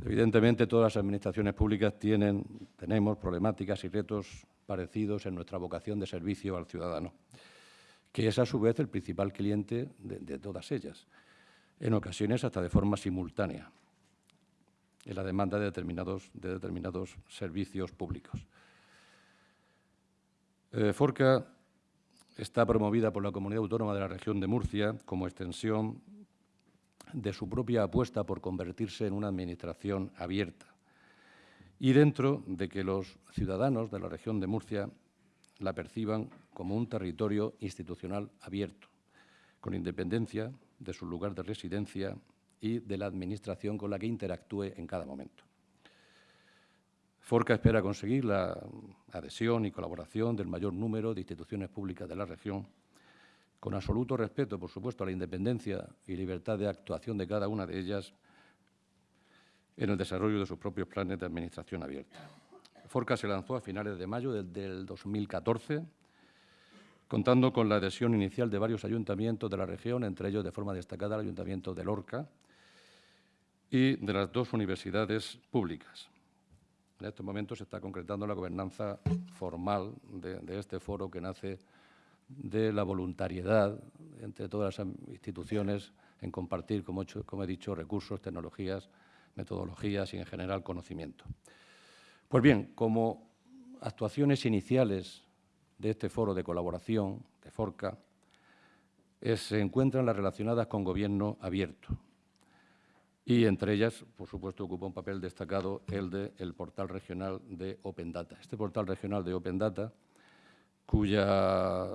Evidentemente, todas las administraciones públicas tienen, tenemos problemáticas y retos parecidos en nuestra vocación de servicio al ciudadano, que es a su vez el principal cliente de, todas ellas, en ocasiones hasta de forma simultánea, en la demanda de determinados, de determinados servicios públicos. Eh, Forca está promovida por la Comunidad Autónoma de la Región de Murcia como extensión de su propia apuesta por convertirse en una administración abierta y dentro de que los ciudadanos de la región de Murcia la perciban como un territorio institucional abierto, con independencia de su lugar de residencia y de la administración con la que interactúe en cada momento. Forca espera conseguir la adhesión y colaboración del mayor número de instituciones públicas de la región con absoluto respeto, por supuesto, a la independencia y libertad de actuación de cada una de ellas en el desarrollo de sus propios planes de administración abierta. Forca se lanzó a finales de mayo del, del 2014, contando con la adhesión inicial de varios ayuntamientos de la región, entre ellos de forma destacada el Ayuntamiento de Lorca y de las dos universidades públicas. En estos momentos se está concretando la gobernanza formal de, este foro que nace de la voluntariedad entre todas las instituciones en compartir, como he dicho, recursos, tecnologías, metodologías y, en general, conocimiento. Pues bien, como actuaciones iniciales de este foro de colaboración, de FORCA, es, se encuentran las relacionadas con gobierno abierto. Y entre ellas, por supuesto, ocupa un papel destacado el del de portal regional de Open Data. Este portal regional de Open Data cuya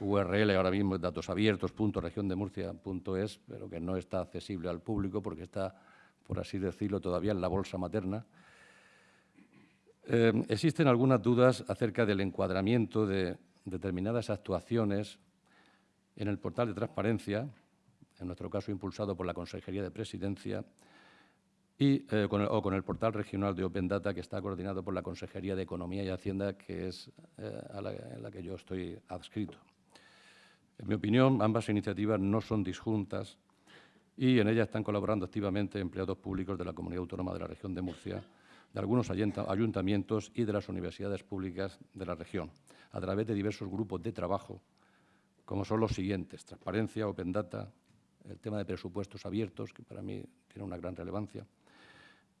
URL ahora mismo es datosabiertos.regiondemurcia.es, pero que no está accesible al público porque está, por así decirlo, todavía en la bolsa materna. Eh, existen algunas dudas acerca del encuadramiento de determinadas actuaciones en el portal de transparencia, en nuestro caso impulsado por la Consejería de Presidencia, y, eh, con el, o con el portal regional de Open Data que está coordinado por la Consejería de Economía y Hacienda, que es eh, a la, la que yo estoy adscrito. En mi opinión, ambas iniciativas no son disjuntas y en ellas están colaborando activamente empleados públicos de la Comunidad Autónoma de la Región de Murcia, de algunos ayuntamientos y de las universidades públicas de la región, a través de diversos grupos de trabajo, como son los siguientes, Transparencia, Open Data, el tema de presupuestos abiertos, que para mí tiene una gran relevancia,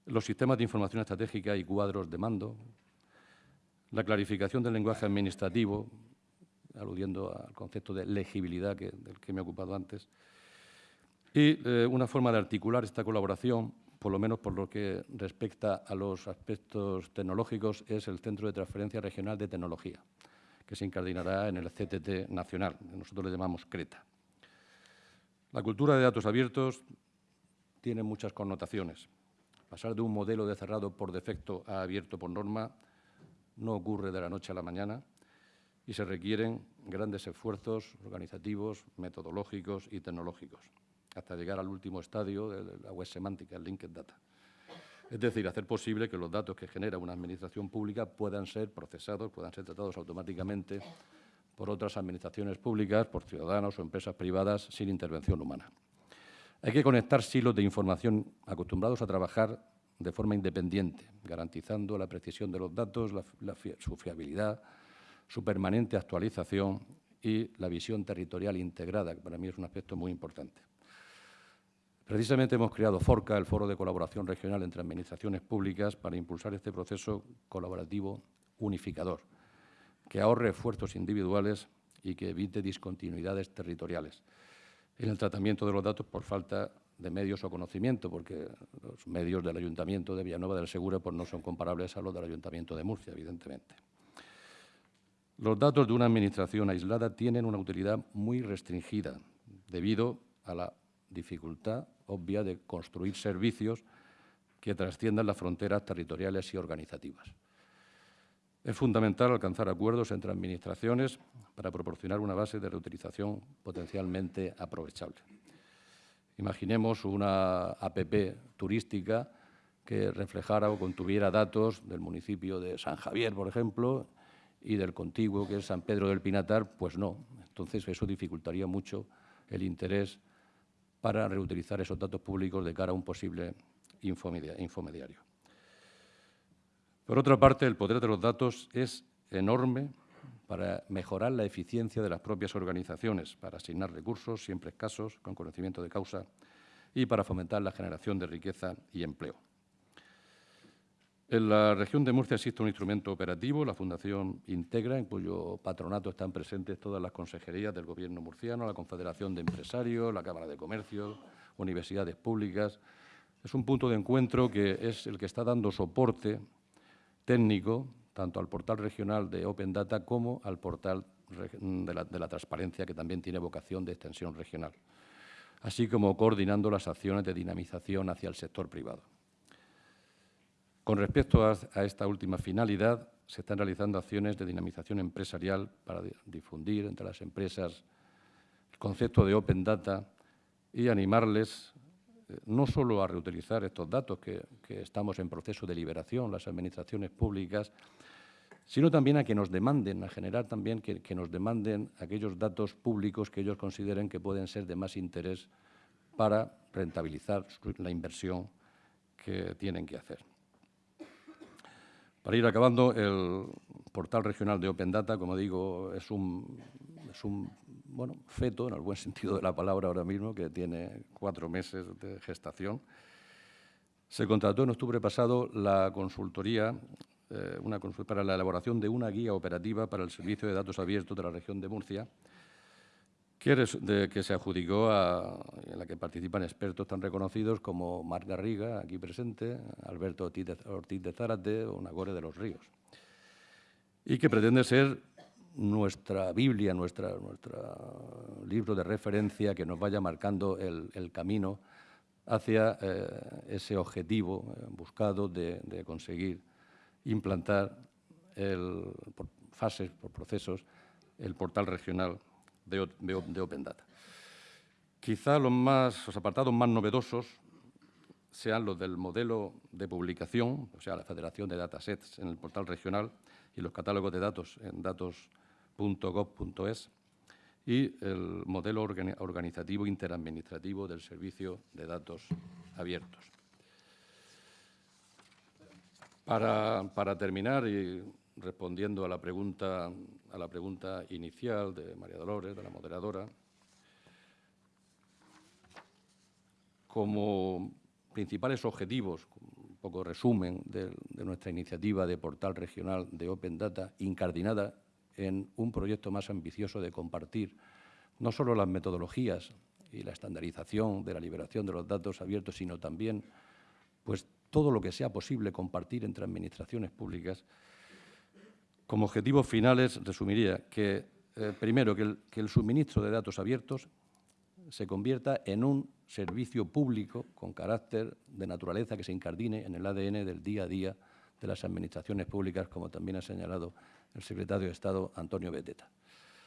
los sistemas de información estratégica y cuadros de mando, la clarificación del lenguaje administrativo, aludiendo al concepto de legibilidad que, del que me he ocupado antes, y eh, una forma de articular esta colaboración, por lo menos por lo que respecta a los aspectos tecnológicos, es el Centro de Transferencia Regional de Tecnología, que se incardinará en el CTT nacional, nosotros le llamamos CRETA. La cultura de datos abiertos tiene muchas connotaciones. Pasar de un modelo de cerrado por defecto a abierto por norma no ocurre de la noche a la mañana y se requieren grandes esfuerzos organizativos, metodológicos y tecnológicos. Hasta llegar al último estadio de la web semántica, el linked data. Es decir, hacer posible que los datos que genera una administración pública puedan ser procesados, puedan ser tratados automáticamente por otras administraciones públicas, por ciudadanos o empresas privadas sin intervención humana. Hay que conectar silos de información acostumbrados a trabajar de forma independiente, garantizando la precisión de los datos, su fiabilidad, su permanente actualización y la visión territorial integrada, que para mí es un aspecto muy importante. Precisamente hemos creado FORCA, el Foro de Colaboración Regional entre Administraciones Públicas, para impulsar este proceso colaborativo unificador, que ahorre esfuerzos individuales y que evite discontinuidades territoriales en el tratamiento de los datos por falta de medios o conocimiento, porque los medios del Ayuntamiento de Villanueva del Segura pues, no son comparables a los del Ayuntamiento de Murcia, evidentemente. Los datos de una administración aislada tienen una utilidad muy restringida debido a la dificultad obvia de construir servicios que trasciendan las fronteras territoriales y organizativas. Es fundamental alcanzar acuerdos entre administraciones para proporcionar una base de reutilización potencialmente aprovechable. Imaginemos una APP turística que reflejara o contuviera datos del municipio de San Javier, por ejemplo, y del contiguo, que es San Pedro del Pinatar, pues no. Entonces, eso dificultaría mucho el interés para reutilizar esos datos públicos de cara a un posible infomediario. Por otra parte, el poder de los datos es enorme para mejorar la eficiencia de las propias organizaciones, para asignar recursos, siempre escasos, con conocimiento de causa, y para fomentar la generación de riqueza y empleo. En la región de Murcia existe un instrumento operativo, la Fundación Integra, en cuyo patronato están presentes todas las consejerías del Gobierno murciano, la Confederación de Empresarios, la Cámara de Comercio, universidades públicas. Es un punto de encuentro que es el que está dando soporte técnico tanto al portal regional de Open Data como al portal de la, de la transparencia, que también tiene vocación de extensión regional, así como coordinando las acciones de dinamización hacia el sector privado. Con respecto a, esta última finalidad, se están realizando acciones de dinamización empresarial para difundir entre las empresas el concepto de Open Data y animarles eh, no solo a reutilizar estos datos que, estamos en proceso de liberación, las administraciones públicas, sino también a que nos demanden, a generar también que, que nos demanden aquellos datos públicos que ellos consideren que pueden ser de más interés para rentabilizar la inversión que tienen que hacer. Para ir acabando, el portal regional de Open Data, como digo, es un, es un bueno, feto, en el buen sentido de la palabra ahora mismo, que tiene cuatro meses de gestación. Se contrató en octubre pasado la consultoría eh, para la elaboración de una guía operativa para el servicio de datos abiertos de la región de Murcia, que, que se adjudicó a, en la que participan expertos tan reconocidos como Marc Garriga, aquí presente, Alberto Ortiz de, Zárate o Nagore de los Ríos, y que pretende ser nuestra Biblia, nuestra, nuestro libro de referencia que nos vaya marcando el, camino hacia eh, ese objetivo eh, buscado de, de, conseguir implantar el, por fases, por procesos, el portal regional de, Open Data. Quizá los, más, los apartados más novedosos sean los del modelo de publicación, o sea, la federación de datasets en el portal regional y los catálogos de datos en datos.gov.es y el modelo organizativo interadministrativo del servicio de datos abiertos. Para, para terminar, y respondiendo a la pregunta, a la pregunta inicial de María Dolores, de la moderadora, como principales objetivos, un poco resumen de, nuestra iniciativa de portal regional de Open Data, incardinada en un proyecto más ambicioso de compartir no solo las metodologías y la estandarización de la liberación de los datos abiertos, sino también pues, todo lo que sea posible compartir entre administraciones públicas, como objetivos finales, resumiría que, eh, primero, que el, suministro de datos abiertos se convierta en un servicio público con carácter de naturaleza que se incardine en el ADN del día a día de las administraciones públicas, como también ha señalado el secretario de Estado, Antonio Beteta.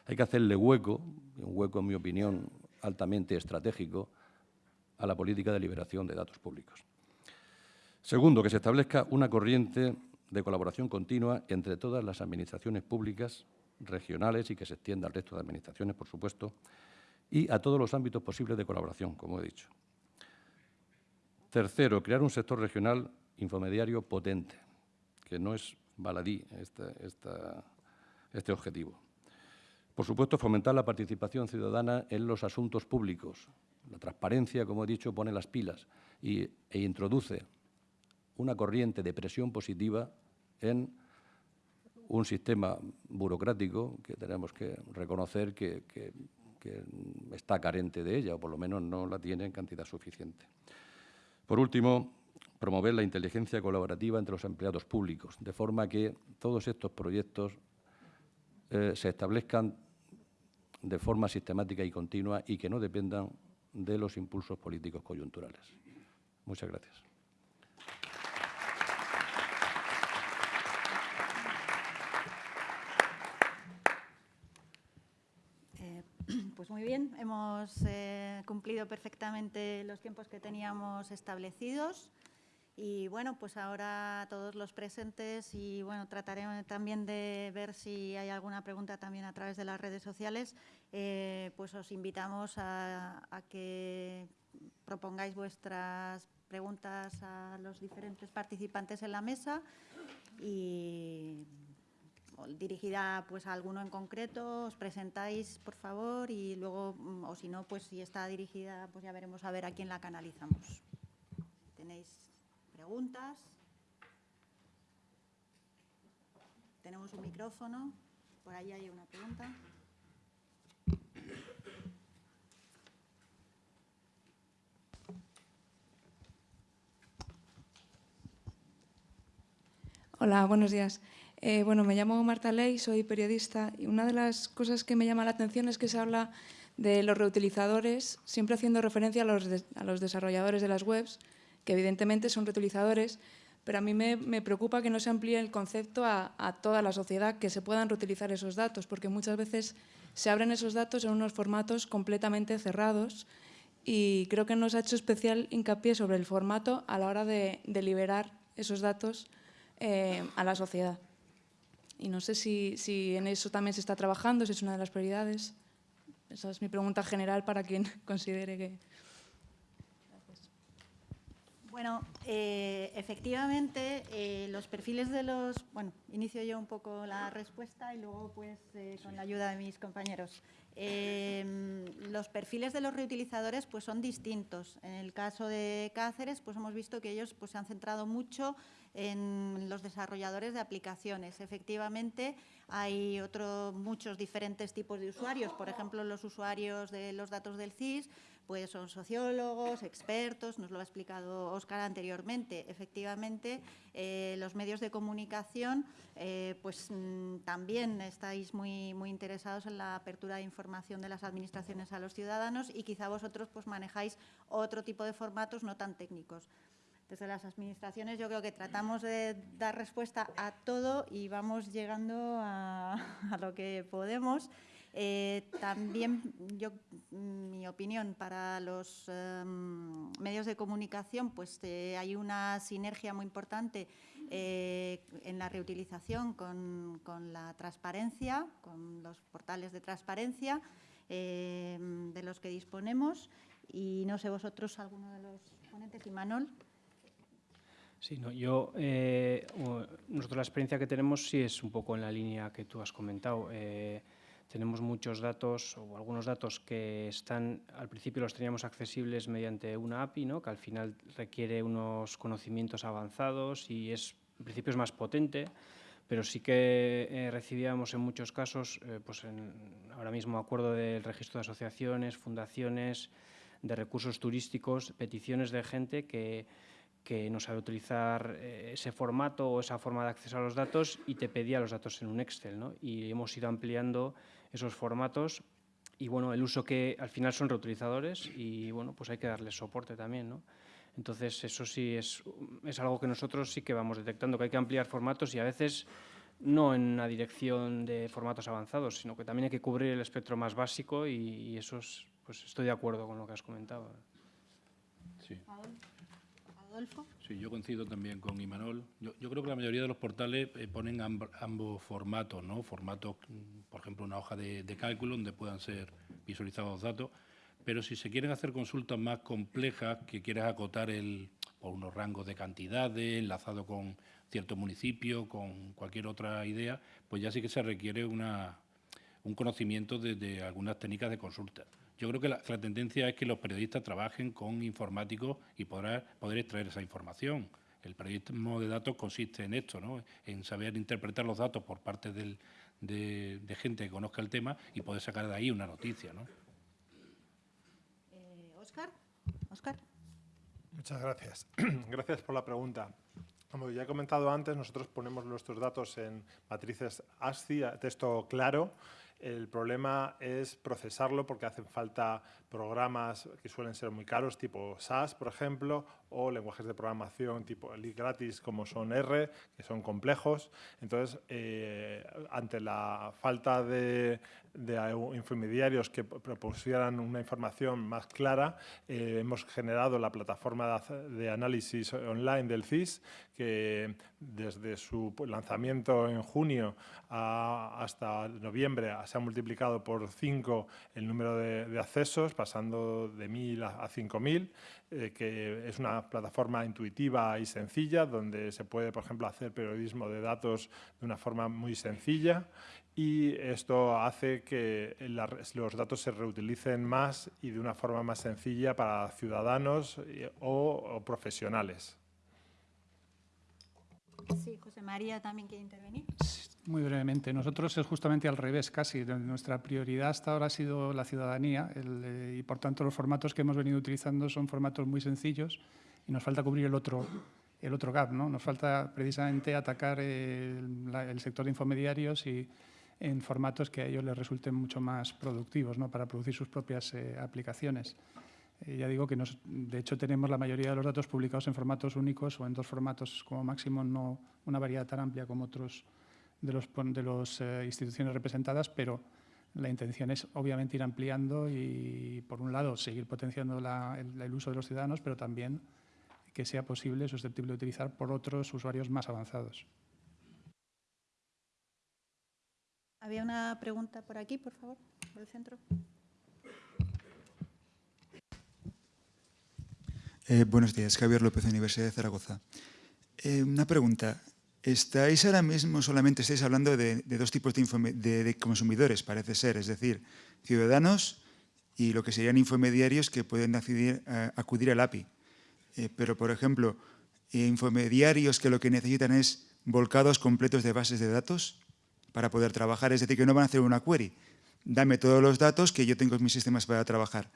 Hay que hacerle hueco, un hueco, en mi opinión, altamente estratégico, a la política de liberación de datos públicos. Segundo, que se establezca una corriente de colaboración continua entre todas las administraciones públicas regionales y que se extienda al resto de administraciones, por supuesto, y a todos los ámbitos posibles de colaboración, como he dicho. Tercero, crear un sector regional infomediario potente, que no es baladí este objetivo. Por supuesto, fomentar la participación ciudadana en los asuntos públicos. La transparencia, como he dicho, pone las pilas y, e introduce una corriente de presión positiva en un sistema burocrático que tenemos que reconocer que, está carente de ella, o por lo menos no la tiene en cantidad suficiente. Por último, promover la inteligencia colaborativa entre los empleados públicos, de forma que todos estos proyectos eh, se establezcan de forma sistemática y continua y que no dependan de los impulsos políticos coyunturales. Muchas gracias. Eh, pues muy bien, hemos eh, cumplido perfectamente los tiempos que teníamos establecidos. Y bueno, pues ahora todos los presentes y bueno, trataré también de ver si hay alguna pregunta también a través de las redes sociales, eh, pues os invitamos a, a, que propongáis vuestras preguntas a los diferentes participantes en la mesa y dirigida pues a alguno en concreto, os presentáis por favor y luego, mm, o si no, pues si está dirigida, pues ya veremos a ver a quién la canalizamos. Tenéis preguntas. Tenemos un micrófono. Por ahí hay una pregunta. Hola, buenos días. Eh, bueno, me llamo Marta Ley, soy periodista y una de las cosas que me llama la atención es que se habla de los reutilizadores, siempre haciendo referencia a los, desarrolladores de las webs, que evidentemente son reutilizadores, pero a mí me, preocupa que no se amplíe el concepto a, toda la sociedad, que se puedan reutilizar esos datos, porque muchas veces se abren esos datos en unos formatos completamente cerrados y creo que nos ha hecho especial hincapié sobre el formato a la hora de, de liberar esos datos eh, a la sociedad. Y no sé si, si en eso también se está trabajando, si es una de las prioridades. Esa es mi pregunta general para quien considere que... Bueno, eh, efectivamente, eh, los perfiles de los... Bueno, inicio yo un poco la respuesta y luego, pues, eh, con la ayuda de mis compañeros. los perfiles de los reutilizadores pues, son distintos. En el caso de Cáceres, pues hemos visto que ellos pues, se han centrado mucho en los desarrolladores de aplicaciones. Efectivamente, hay otro, muchos diferentes tipos de usuarios. Por ejemplo, los usuarios de los datos del CIS pues son sociólogos, expertos, nos lo ha explicado Óscar anteriormente. Efectivamente, eh, los medios de comunicación eh, pues mmm, también estáis muy, muy interesados en la apertura de información de las administraciones a los ciudadanos y quizá vosotros pues manejáis otro tipo de formatos no tan técnicos. Desde las administraciones yo creo que tratamos de dar respuesta a todo y vamos llegando a, a lo que podemos. Eh, también, yo, mi opinión, para los eh, medios de comunicación, pues eh, hay una sinergia muy importante eh, en la reutilización con, con, la transparencia, con los portales de transparencia eh, de los que disponemos. Y no sé vosotros, alguno de los ponentes, y Manol. Sí, no, yo, nosotros la experiencia que tenemos sí es un poco en la línea que tú has comentado. Tenemos muchos datos o algunos datos que están, al principio los teníamos accesibles mediante una API, ¿no? que al final requiere unos conocimientos avanzados y es, en principio es más potente, pero sí que eh, recibíamos en muchos casos, eh, pues en, ahora mismo acuerdo del registro de asociaciones, fundaciones, de recursos turísticos, peticiones de gente que, que no sabe utilizar eh, ese formato o esa forma de acceso a los datos y te pedía los datos en un Excel. ¿no? Y hemos ido ampliando esos formatos y bueno, el uso que al final son reutilizadores y bueno, pues hay que darles soporte también, ¿no? Entonces, eso sí es, es algo que nosotros sí que vamos detectando, que hay que ampliar formatos y a veces no en una dirección de formatos avanzados, sino que también hay que cubrir el espectro más básico y, y eso es, pues estoy de acuerdo con lo que has comentado. Sí. Sí, yo coincido también con Imanol. Yo, creo que la mayoría de los portales eh, ponen amb- ambos formatos, ¿no? Formatos, mm, por ejemplo, una hoja de, cálculo donde puedan ser visualizados los datos, pero si se quieren hacer consultas más complejas, que quieras acotar el, por unos rangos de cantidades, enlazado con cierto municipio, con cualquier otra idea, pues ya sí que se requiere una, un conocimiento de algunas técnicas de consulta. Yo creo que la, tendencia es que los periodistas trabajen con informáticos y podrá, poder extraer esa información. El periodismo de datos consiste en esto, ¿no? en saber interpretar los datos por parte del- de, de gente que conozca el tema y poder sacar de ahí una noticia. ¿no? Eh, Óscar. Óscar. Muchas gracias. Gracias por la pregunta. Como ya he comentado antes, nosotros ponemos nuestros datos en matrices ASCII, a texto claro. El problema es procesarlo porque hacen falta programas que suelen ser muy caros, tipo SAS, por ejemplo, o lenguajes de programación tipo gratis como son R, que son complejos. Entonces, eh, ante la falta de, de intermediarios que propusieran una información más clara, eh, hemos generado la plataforma de análisis online del CIS, que desde su lanzamiento en junio hasta noviembre se ha multiplicado por 5 el número de accesos, pasando de 1.000 a, a 5.000, eh, que es una plataforma intuitiva y sencilla, donde se puede, por ejemplo, hacer periodismo de datos de una forma muy sencilla y esto hace que la- los datos se reutilicen más y de una forma más sencilla para ciudadanos eh, o- o profesionales. Sí, José María también quiere intervenir. Muy brevemente. Nosotros es justamente al revés, casi. Nuestra prioridad hasta ahora ha sido la ciudadanía eh, y, por tanto, los formatos que hemos venido utilizando son formatos muy sencillos y nos falta cubrir el otro, el otro gap. ¿no? Nos falta precisamente atacar el sector de infomediarios y en formatos que a ellos les resulten mucho más productivos ¿no? para producir sus propias eh, aplicaciones. Eh, ya digo que nos- de hecho tenemos la mayoría de los datos publicados en formatos únicos o en dos formatos como máximo, no una variedad tan amplia como otros de las de los, eh, instituciones representadas, pero la intención es obviamente ir ampliando y, por un lado, seguir potenciando la- el, el uso de los ciudadanos, pero también que sea posible, susceptible de utilizar por otros usuarios más avanzados. Había una pregunta por aquí, por favor, por el centro. Eh, buenos días, Javier López, Universidad de Zaragoza. Eh, una pregunta. Estáis ahora mismo, solamente estáis hablando de, dos tipos de, consumidores, parece ser, es decir, ciudadanos y lo que serían infomediarios que pueden acudir, al API. Eh, pero, por ejemplo, infomediarios que lo que necesitan es volcados completos de bases de datos para poder trabajar, es decir, que no van a hacer una query. Dame todos los datos que yo tengo en mis sistemas para trabajar.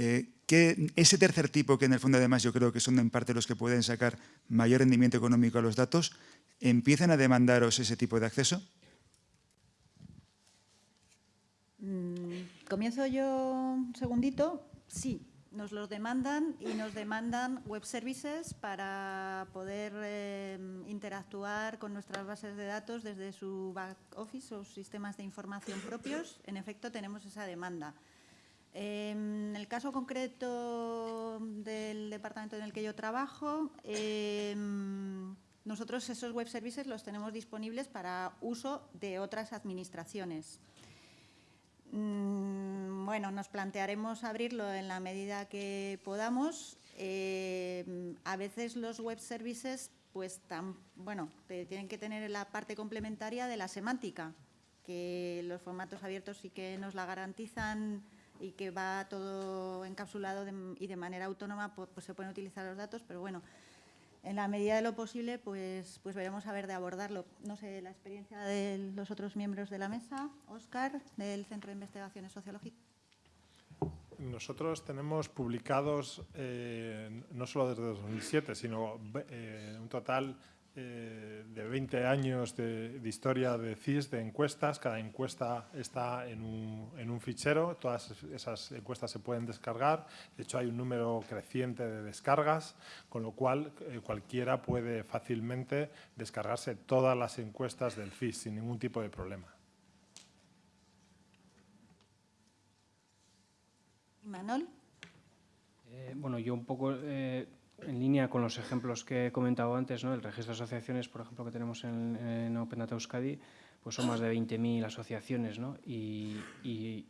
Eh, que ese tercer tipo, que en el fondo además yo creo que son en parte los que pueden sacar mayor rendimiento económico a los datos, ¿empiezan a demandaros ese tipo de acceso? Mm, Comienzo yo un segundito. Sí, nos los demandan y nos demandan web services para poder eh, interactuar con nuestras bases de datos desde su back office o sistemas de información propios. En efecto, tenemos esa demanda. En el caso concreto del departamento en el que yo trabajo, eh, nosotros esos web services los tenemos disponibles para uso de otras administraciones. Mm, Bueno, nos plantearemos abrirlo en la medida que podamos. Eh, a veces los web services, pues, tan, bueno, tienen que tener la parte complementaria de la semántica, que los formatos abiertos sí que nos la garantizan y que va todo encapsulado y de manera autónoma, pues, se pueden utilizar los datos, pero bueno, en la medida de lo posible, pues, pues veremos a ver de abordarlo. No sé, la experiencia de los otros miembros de la mesa, Óscar, del Centro de Investigaciones Sociológicas. Nosotros tenemos publicados, eh, no solo desde 2007, sino eh, un total eh, de 20 años de, de historia de CIS, de encuestas. Cada encuesta está en un, en un fichero, todas esas encuestas se pueden descargar. De hecho, hay un número creciente de descargas, con lo cual eh, cualquiera puede fácilmente descargarse todas las encuestas del CIS sin ningún tipo de problema. ¿Y Manol? Eh, bueno, yo un poco eh, en línea con los ejemplos que he comentado antes, ¿no? el registro de asociaciones, por ejemplo, que tenemos en, en Open Data Euskadi, pues son más de 20.000 asociaciones, ¿no? Y,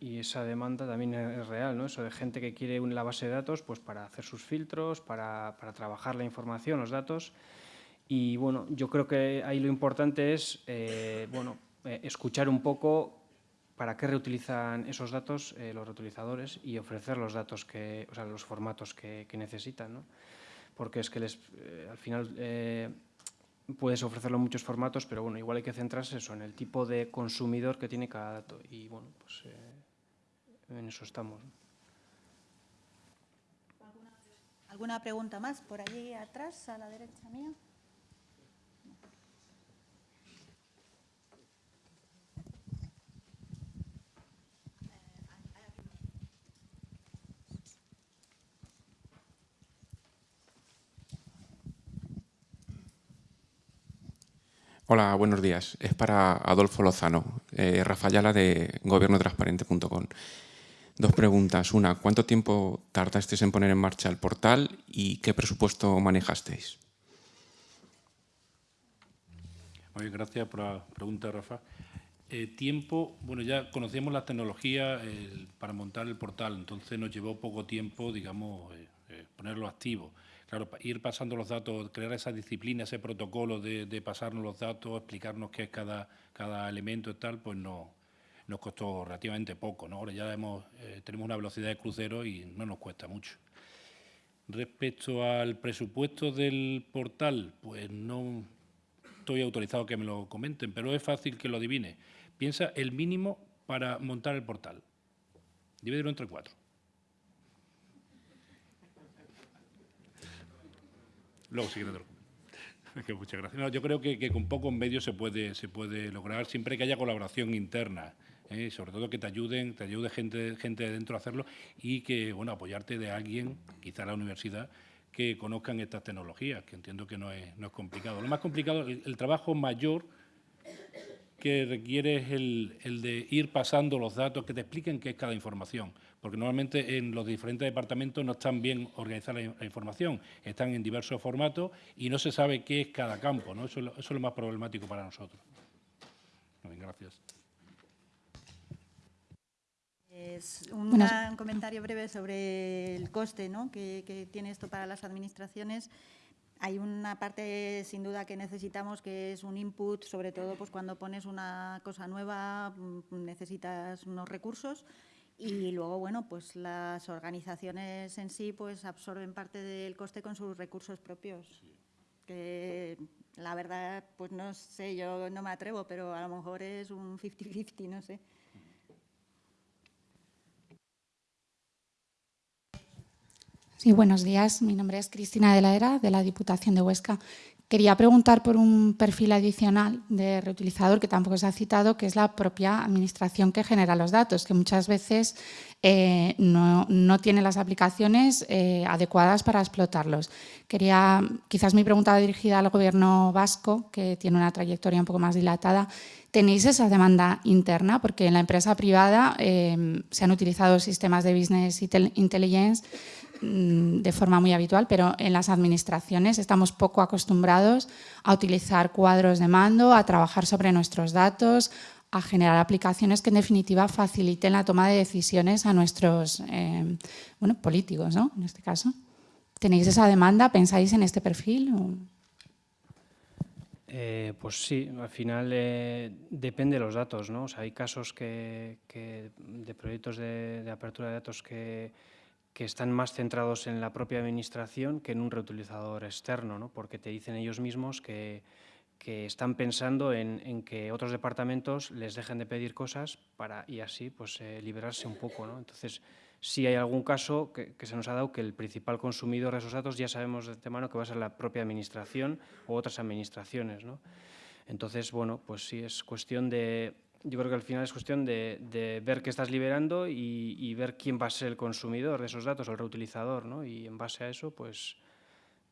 esa demanda también es real, ¿no? Eso de gente que quiere la base de datos pues para hacer sus filtros, para, para trabajar la información, los datos. Y bueno, yo creo que ahí lo importante es, eh, bueno, eh, escuchar un poco para qué reutilizan esos datos eh, los reutilizadores y ofrecer los datos que, o sea, los formatos que, que necesitan, ¿no? Porque es que les, al final puedes ofrecerlo en muchos formatos, pero bueno, igual hay que centrarse eso, en el tipo de consumidor que tiene cada dato. Y bueno, pues eh, en eso estamos. ¿Alguna pregunta más por allí atrás, a la derecha mía? Hola, buenos días. Es para Adolfo Lozano, eh, Rafayala de gobiernotransparente.com. Dos preguntas. Una, ¿cuánto tiempo tardasteis en poner en marcha el portal y qué presupuesto manejasteis? Muy gracias por la pregunta, Rafa. Eh, tiempo, bueno, ya conocíamos la tecnología para montar el portal, entonces nos llevó poco tiempo, digamos, eh, eh, ponerlo activo. Claro, ir pasando los datos, crear esa disciplina, ese protocolo de, pasarnos los datos, explicarnos qué es cada, cada elemento y tal, pues no, nos costó relativamente poco. ¿no? Ahora ya eh, tenemos una velocidad de crucero y no nos cuesta mucho. Respecto al presupuesto del portal, pues no estoy autorizado que me lo comenten, pero es fácil que lo adivine. Piensa el mínimo para montar el portal. Divídelo entre cuatro. Luego, siguiente Muchas gracias. yo creo que, con pocos medios se puede, se puede lograr, siempre que haya colaboración interna, ¿eh? sobre todo que te ayuden, te ayude gente, gente de dentro a hacerlo y que, bueno, apoyarte de alguien, quizá la universidad, que conozcan estas tecnologías, que entiendo que no es, no es complicado. Lo más complicado, el, trabajo mayor que requiere es el, el de ir pasando los datos, que te expliquen qué es cada información porque normalmente en los diferentes departamentos no están bien organizada la, información, están en diversos formatos y no se sabe qué es cada campo, ¿no? Eso, es lo más problemático para nosotros. gracias. Es un, comentario breve sobre el coste ¿no? que, que tiene esto para las administraciones hay una parte sin duda que necesitamos que es un input, sobre todo pues cuando pones una cosa nueva mm, necesitas unos recursos y luego, bueno, pues las organizaciones en sí pues absorben parte del coste con sus recursos propios. Que la verdad, pues no sé, yo no me atrevo, pero a lo mejor es un 50-50, no sé. Sí, buenos días. Mi nombre es Cristina de la Era, de la Diputación de Huesca. Quería preguntar por un perfil adicional de reutilizador que tampoco se ha citado, que es la propia administración que genera los datos, que muchas veces eh, no, tiene las aplicaciones eh, adecuadas para explotarlos. Quería, quizás mi pregunta dirigida al Gobierno vasco, que tiene una trayectoria un poco más dilatada, ¿tenéis esa demanda interna? Porque en la empresa privada eh, se han utilizado sistemas de business intelligence de forma muy habitual, pero en las administraciones estamos poco acostumbrados a utilizar cuadros de mando, a trabajar sobre nuestros datos, a generar aplicaciones que en definitiva faciliten la toma de decisiones a nuestros eh, bueno, políticos, ¿no? en este caso. ¿Tenéis esa demanda? ¿Pensáis en este perfil? Eh, pues sí, al final eh, depende de los datos. ¿no? hay casos que, de proyectos de apertura de datos que, que están más centrados en la propia administración que en un reutilizador externo, ¿no? porque te dicen ellos mismos que, que están pensando en, en, que otros departamentos les dejen de pedir cosas para, y así pues, eh, liberarse un poco. ¿no? Entonces, si hay algún caso que, que, se nos ha dado que el principal consumidor de esos datos ya sabemos de antemano que va a ser la propia administración o otras administraciones. ¿no? Entonces, bueno, pues sí es cuestión de yo creo que al final es cuestión de, ver qué estás liberando y, ver quién va a ser el consumidor de esos datos, el reutilizador, ¿no? Y en base a eso, pues,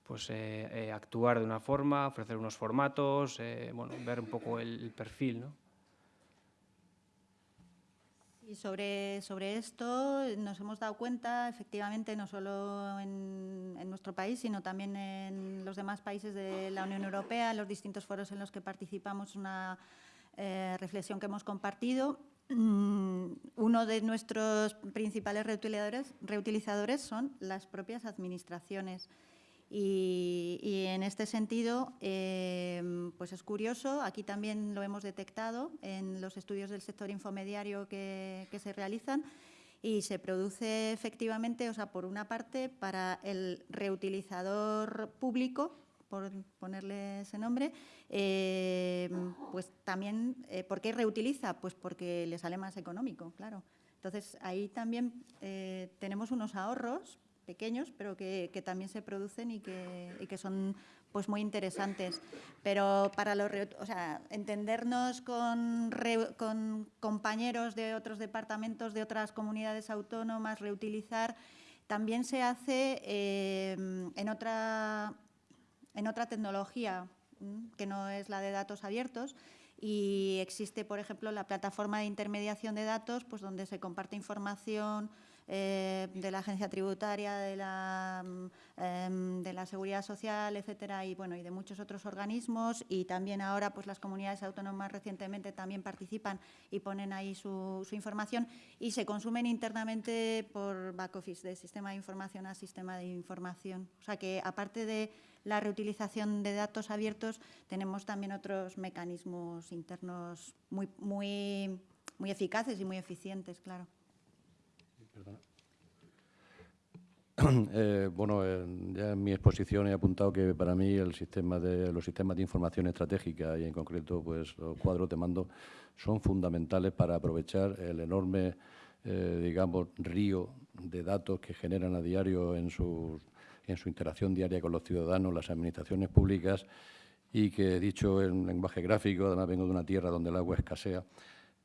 pues eh, eh, actuar de una forma, ofrecer unos formatos, eh, bueno, ver un poco el, perfil, ¿no? Y sobre, sobre esto nos hemos dado cuenta, efectivamente, no solo en, en, nuestro país, sino también en los demás países de la Unión Europea, en los distintos foros en los que participamos, una eh, reflexión que hemos compartido. Mm, uno de nuestros principales reutilizadores, son las propias administraciones. Y, en este sentido, em, pues es curioso, aquí también lo hemos detectado en los estudios del sector infomediario que, se realizan y se produce efectivamente, o sea, por una parte, para el reutilizador público, por ponerle ese nombre, em, pues también, eh, ¿por qué reutiliza? Pues porque le sale más económico, claro. Entonces, ahí también eh, tenemos unos ahorros pequeños, pero que, también se producen y que, son pues muy interesantes. Pero para los, o sea, entendernos con, con compañeros de otros departamentos, de otras comunidades autónomas, reutilizar, también se hace eh, en, otra, en otra tecnología que no es la de datos abiertos, y existe, por ejemplo, la plataforma de intermediación de datos, pues donde se comparte información eh, de la agencia tributaria, de la, mm, em, de la seguridad social, etcétera, y bueno, y de muchos otros organismos, y también ahora pues las comunidades autónomas recientemente también participan y ponen ahí su, información y se consumen internamente por back office, de sistema de información a sistema de información. O sea que aparte de la reutilización de datos abiertos, tenemos también otros mecanismos internos muy, muy, muy eficaces y muy eficientes, claro. Eh, bueno, ya en mi exposición he apuntado que para mí los sistemas de información estratégica y en concreto pues, los cuadros de mando son fundamentales para aprovechar el enorme, eh, digamos, río de datos que generan a diario en su, en su interacción diaria con los ciudadanos, las administraciones públicas y que, dicho en lenguaje gráfico, además vengo de una tierra donde el agua escasea,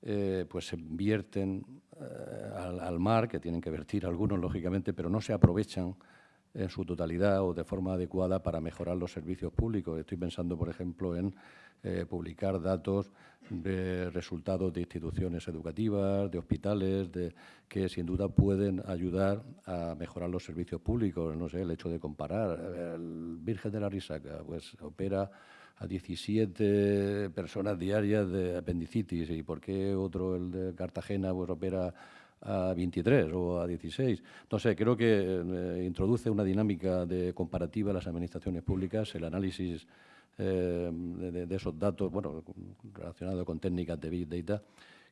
eh, pues se vierten eh, al, mar, que tienen que vertir algunos, lógicamente, pero no se aprovechan en su totalidad o de forma adecuada para mejorar los servicios públicos. Estoy pensando, por ejemplo, en eh, publicar datos de resultados de instituciones educativas, de hospitales, que sin duda pueden ayudar a mejorar los servicios públicos. No sé, el hecho de comparar. El Virgen de la Risaca pues, opera a 17 personas diarias de apendicitis y por qué otro, el de Cartagena, pues opera a 23 o a 16. No sé, creo que eh, introduce una dinámica de comparativa a las administraciones públicas, el análisis eh, de, esos datos, bueno, relacionado con técnicas de Big Data,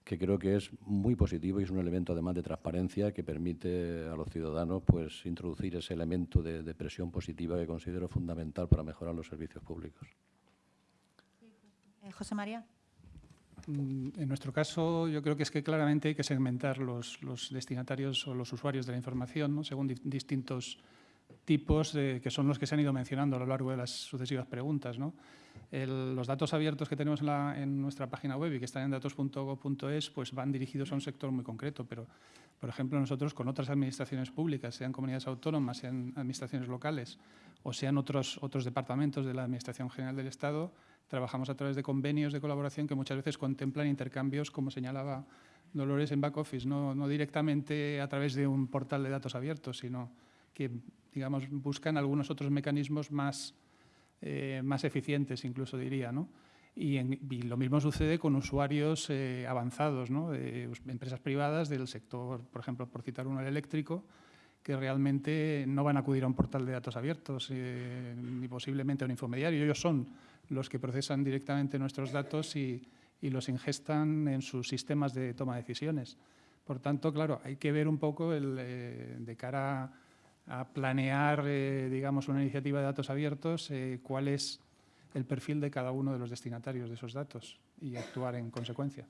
que creo que es muy positivo y es un elemento además de transparencia que permite a los ciudadanos pues introducir ese elemento de presión positiva que considero fundamental para mejorar los servicios públicos. Eh, José María. Mm, en nuestro caso, yo creo que es que claramente hay que segmentar los, destinatarios o los usuarios de la información según distintos tipos que son los que se han ido mencionando a lo largo de las sucesivas preguntas. los datos abiertos que tenemos en, nuestra página web y que están en datos.gov.es pues van dirigidos a un sector muy concreto, pero, por ejemplo, nosotros con otras administraciones públicas, sean comunidades autónomas, sean administraciones locales o sean otros, otros departamentos de la Administración General del Estado, Trabajamos a través de convenios de colaboración que muchas veces contemplan intercambios, como señalaba Dolores, en back office, no, directamente a través de un portal de datos abiertos, sino que digamos, buscan algunos otros mecanismos más, eh, más eficientes, incluso diría. ¿no? Y, lo mismo sucede con usuarios eh, avanzados, ¿no? de empresas privadas del sector, por ejemplo, por citar uno, el eléctrico, que realmente no van a acudir a un portal de datos abiertos eh, ni posiblemente a un infomediario. Ellos son los que procesan directamente nuestros datos y, los ingestan en sus sistemas de toma de decisiones. Por tanto, claro, hay que ver un poco el, eh, de cara planear, eh, digamos, una iniciativa de datos abiertos, cuál es el perfil de cada uno de los destinatarios de esos datos y actuar en consecuencia.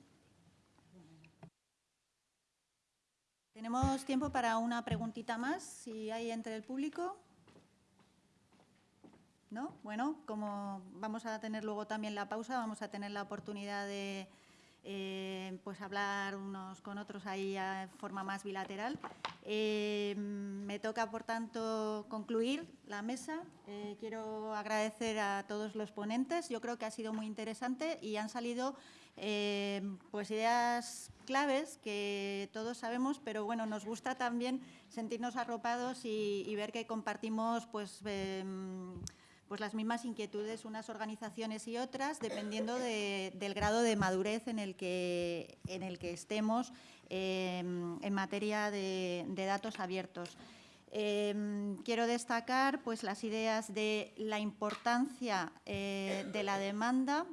Tenemos tiempo para una preguntita más, si hay entre el público. ¿No? Bueno, como vamos a tener luego también la pausa, vamos a tener la oportunidad de eh, pues hablar unos con otros ahí de forma más bilateral. Eh, me toca, por tanto, concluir la mesa. Eh, quiero agradecer a todos los ponentes. Yo creo que ha sido muy interesante y han salido pues ideas claves que todos sabemos, pero bueno, nos gusta también sentirnos arropados y, ver que compartimos pues em, pues las mismas inquietudes unas organizaciones y otras, dependiendo del grado de madurez en el que, en el que estemos em, en materia de, datos abiertos. Em, quiero destacar pues, las ideas de la importancia eh, de la demanda,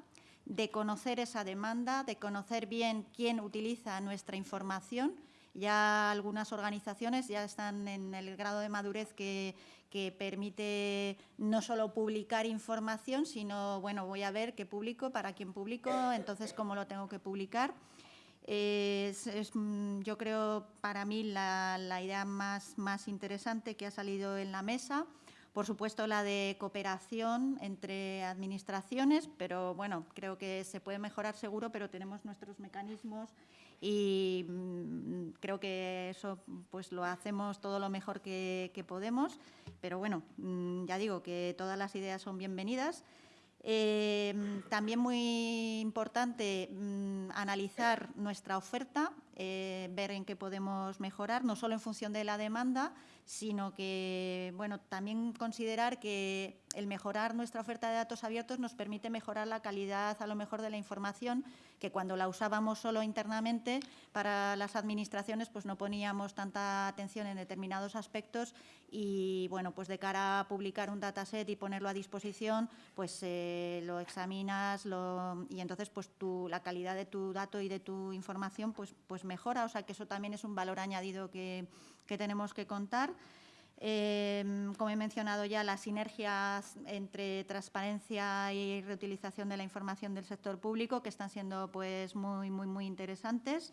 de conocer esa demanda, de conocer bien quién utiliza nuestra información. Ya algunas organizaciones ya están en el grado de madurez que, que permite no solo publicar información, sino, bueno, voy a ver qué publico, para quién publico, entonces cómo lo tengo que publicar. Es, mm, yo creo, para mí, la, idea más, más interesante que ha salido en la mesa. Por supuesto, la de cooperación entre administraciones, pero bueno, creo que se puede mejorar seguro, pero tenemos nuestros mecanismos y mm, creo que eso pues lo hacemos todo lo mejor que, podemos, pero bueno, mm, ya digo que todas las ideas son bienvenidas. Eh, también muy importante mm, analizar nuestra oferta, eh, ver en qué podemos mejorar, no solo en función de la demanda, sino que bueno, también considerar que el mejorar nuestra oferta de datos abiertos nos permite mejorar la calidad a lo mejor de la información que cuando la usábamos solo internamente para las administraciones pues no poníamos tanta atención en determinados aspectos y bueno pues de cara a publicar un dataset y ponerlo a disposición pues eh, lo examinas lo, y entonces pues tu, la calidad de tu dato y de tu información pues, pues mejora, o sea que eso también es un valor añadido que que tenemos que contar. Em, como he mencionado ya, las sinergias entre transparencia y reutilización de la información del sector público, que están siendo pues, muy, muy, muy interesantes.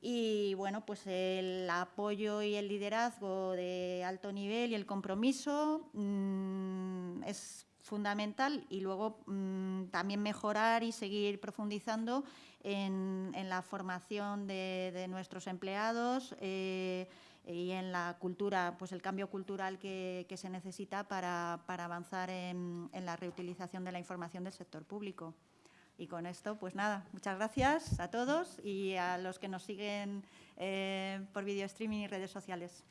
Y bueno, pues el apoyo y el liderazgo de alto nivel y el compromiso mm, es fundamental y luego mm, también mejorar y seguir profundizando en, la formación de, nuestros empleados, eh, y en la cultura, pues el cambio cultural que, se necesita para, avanzar en, la reutilización de la información del sector público. Y con esto, pues nada, muchas gracias a todos y a los que nos siguen eh, por video streaming y redes sociales.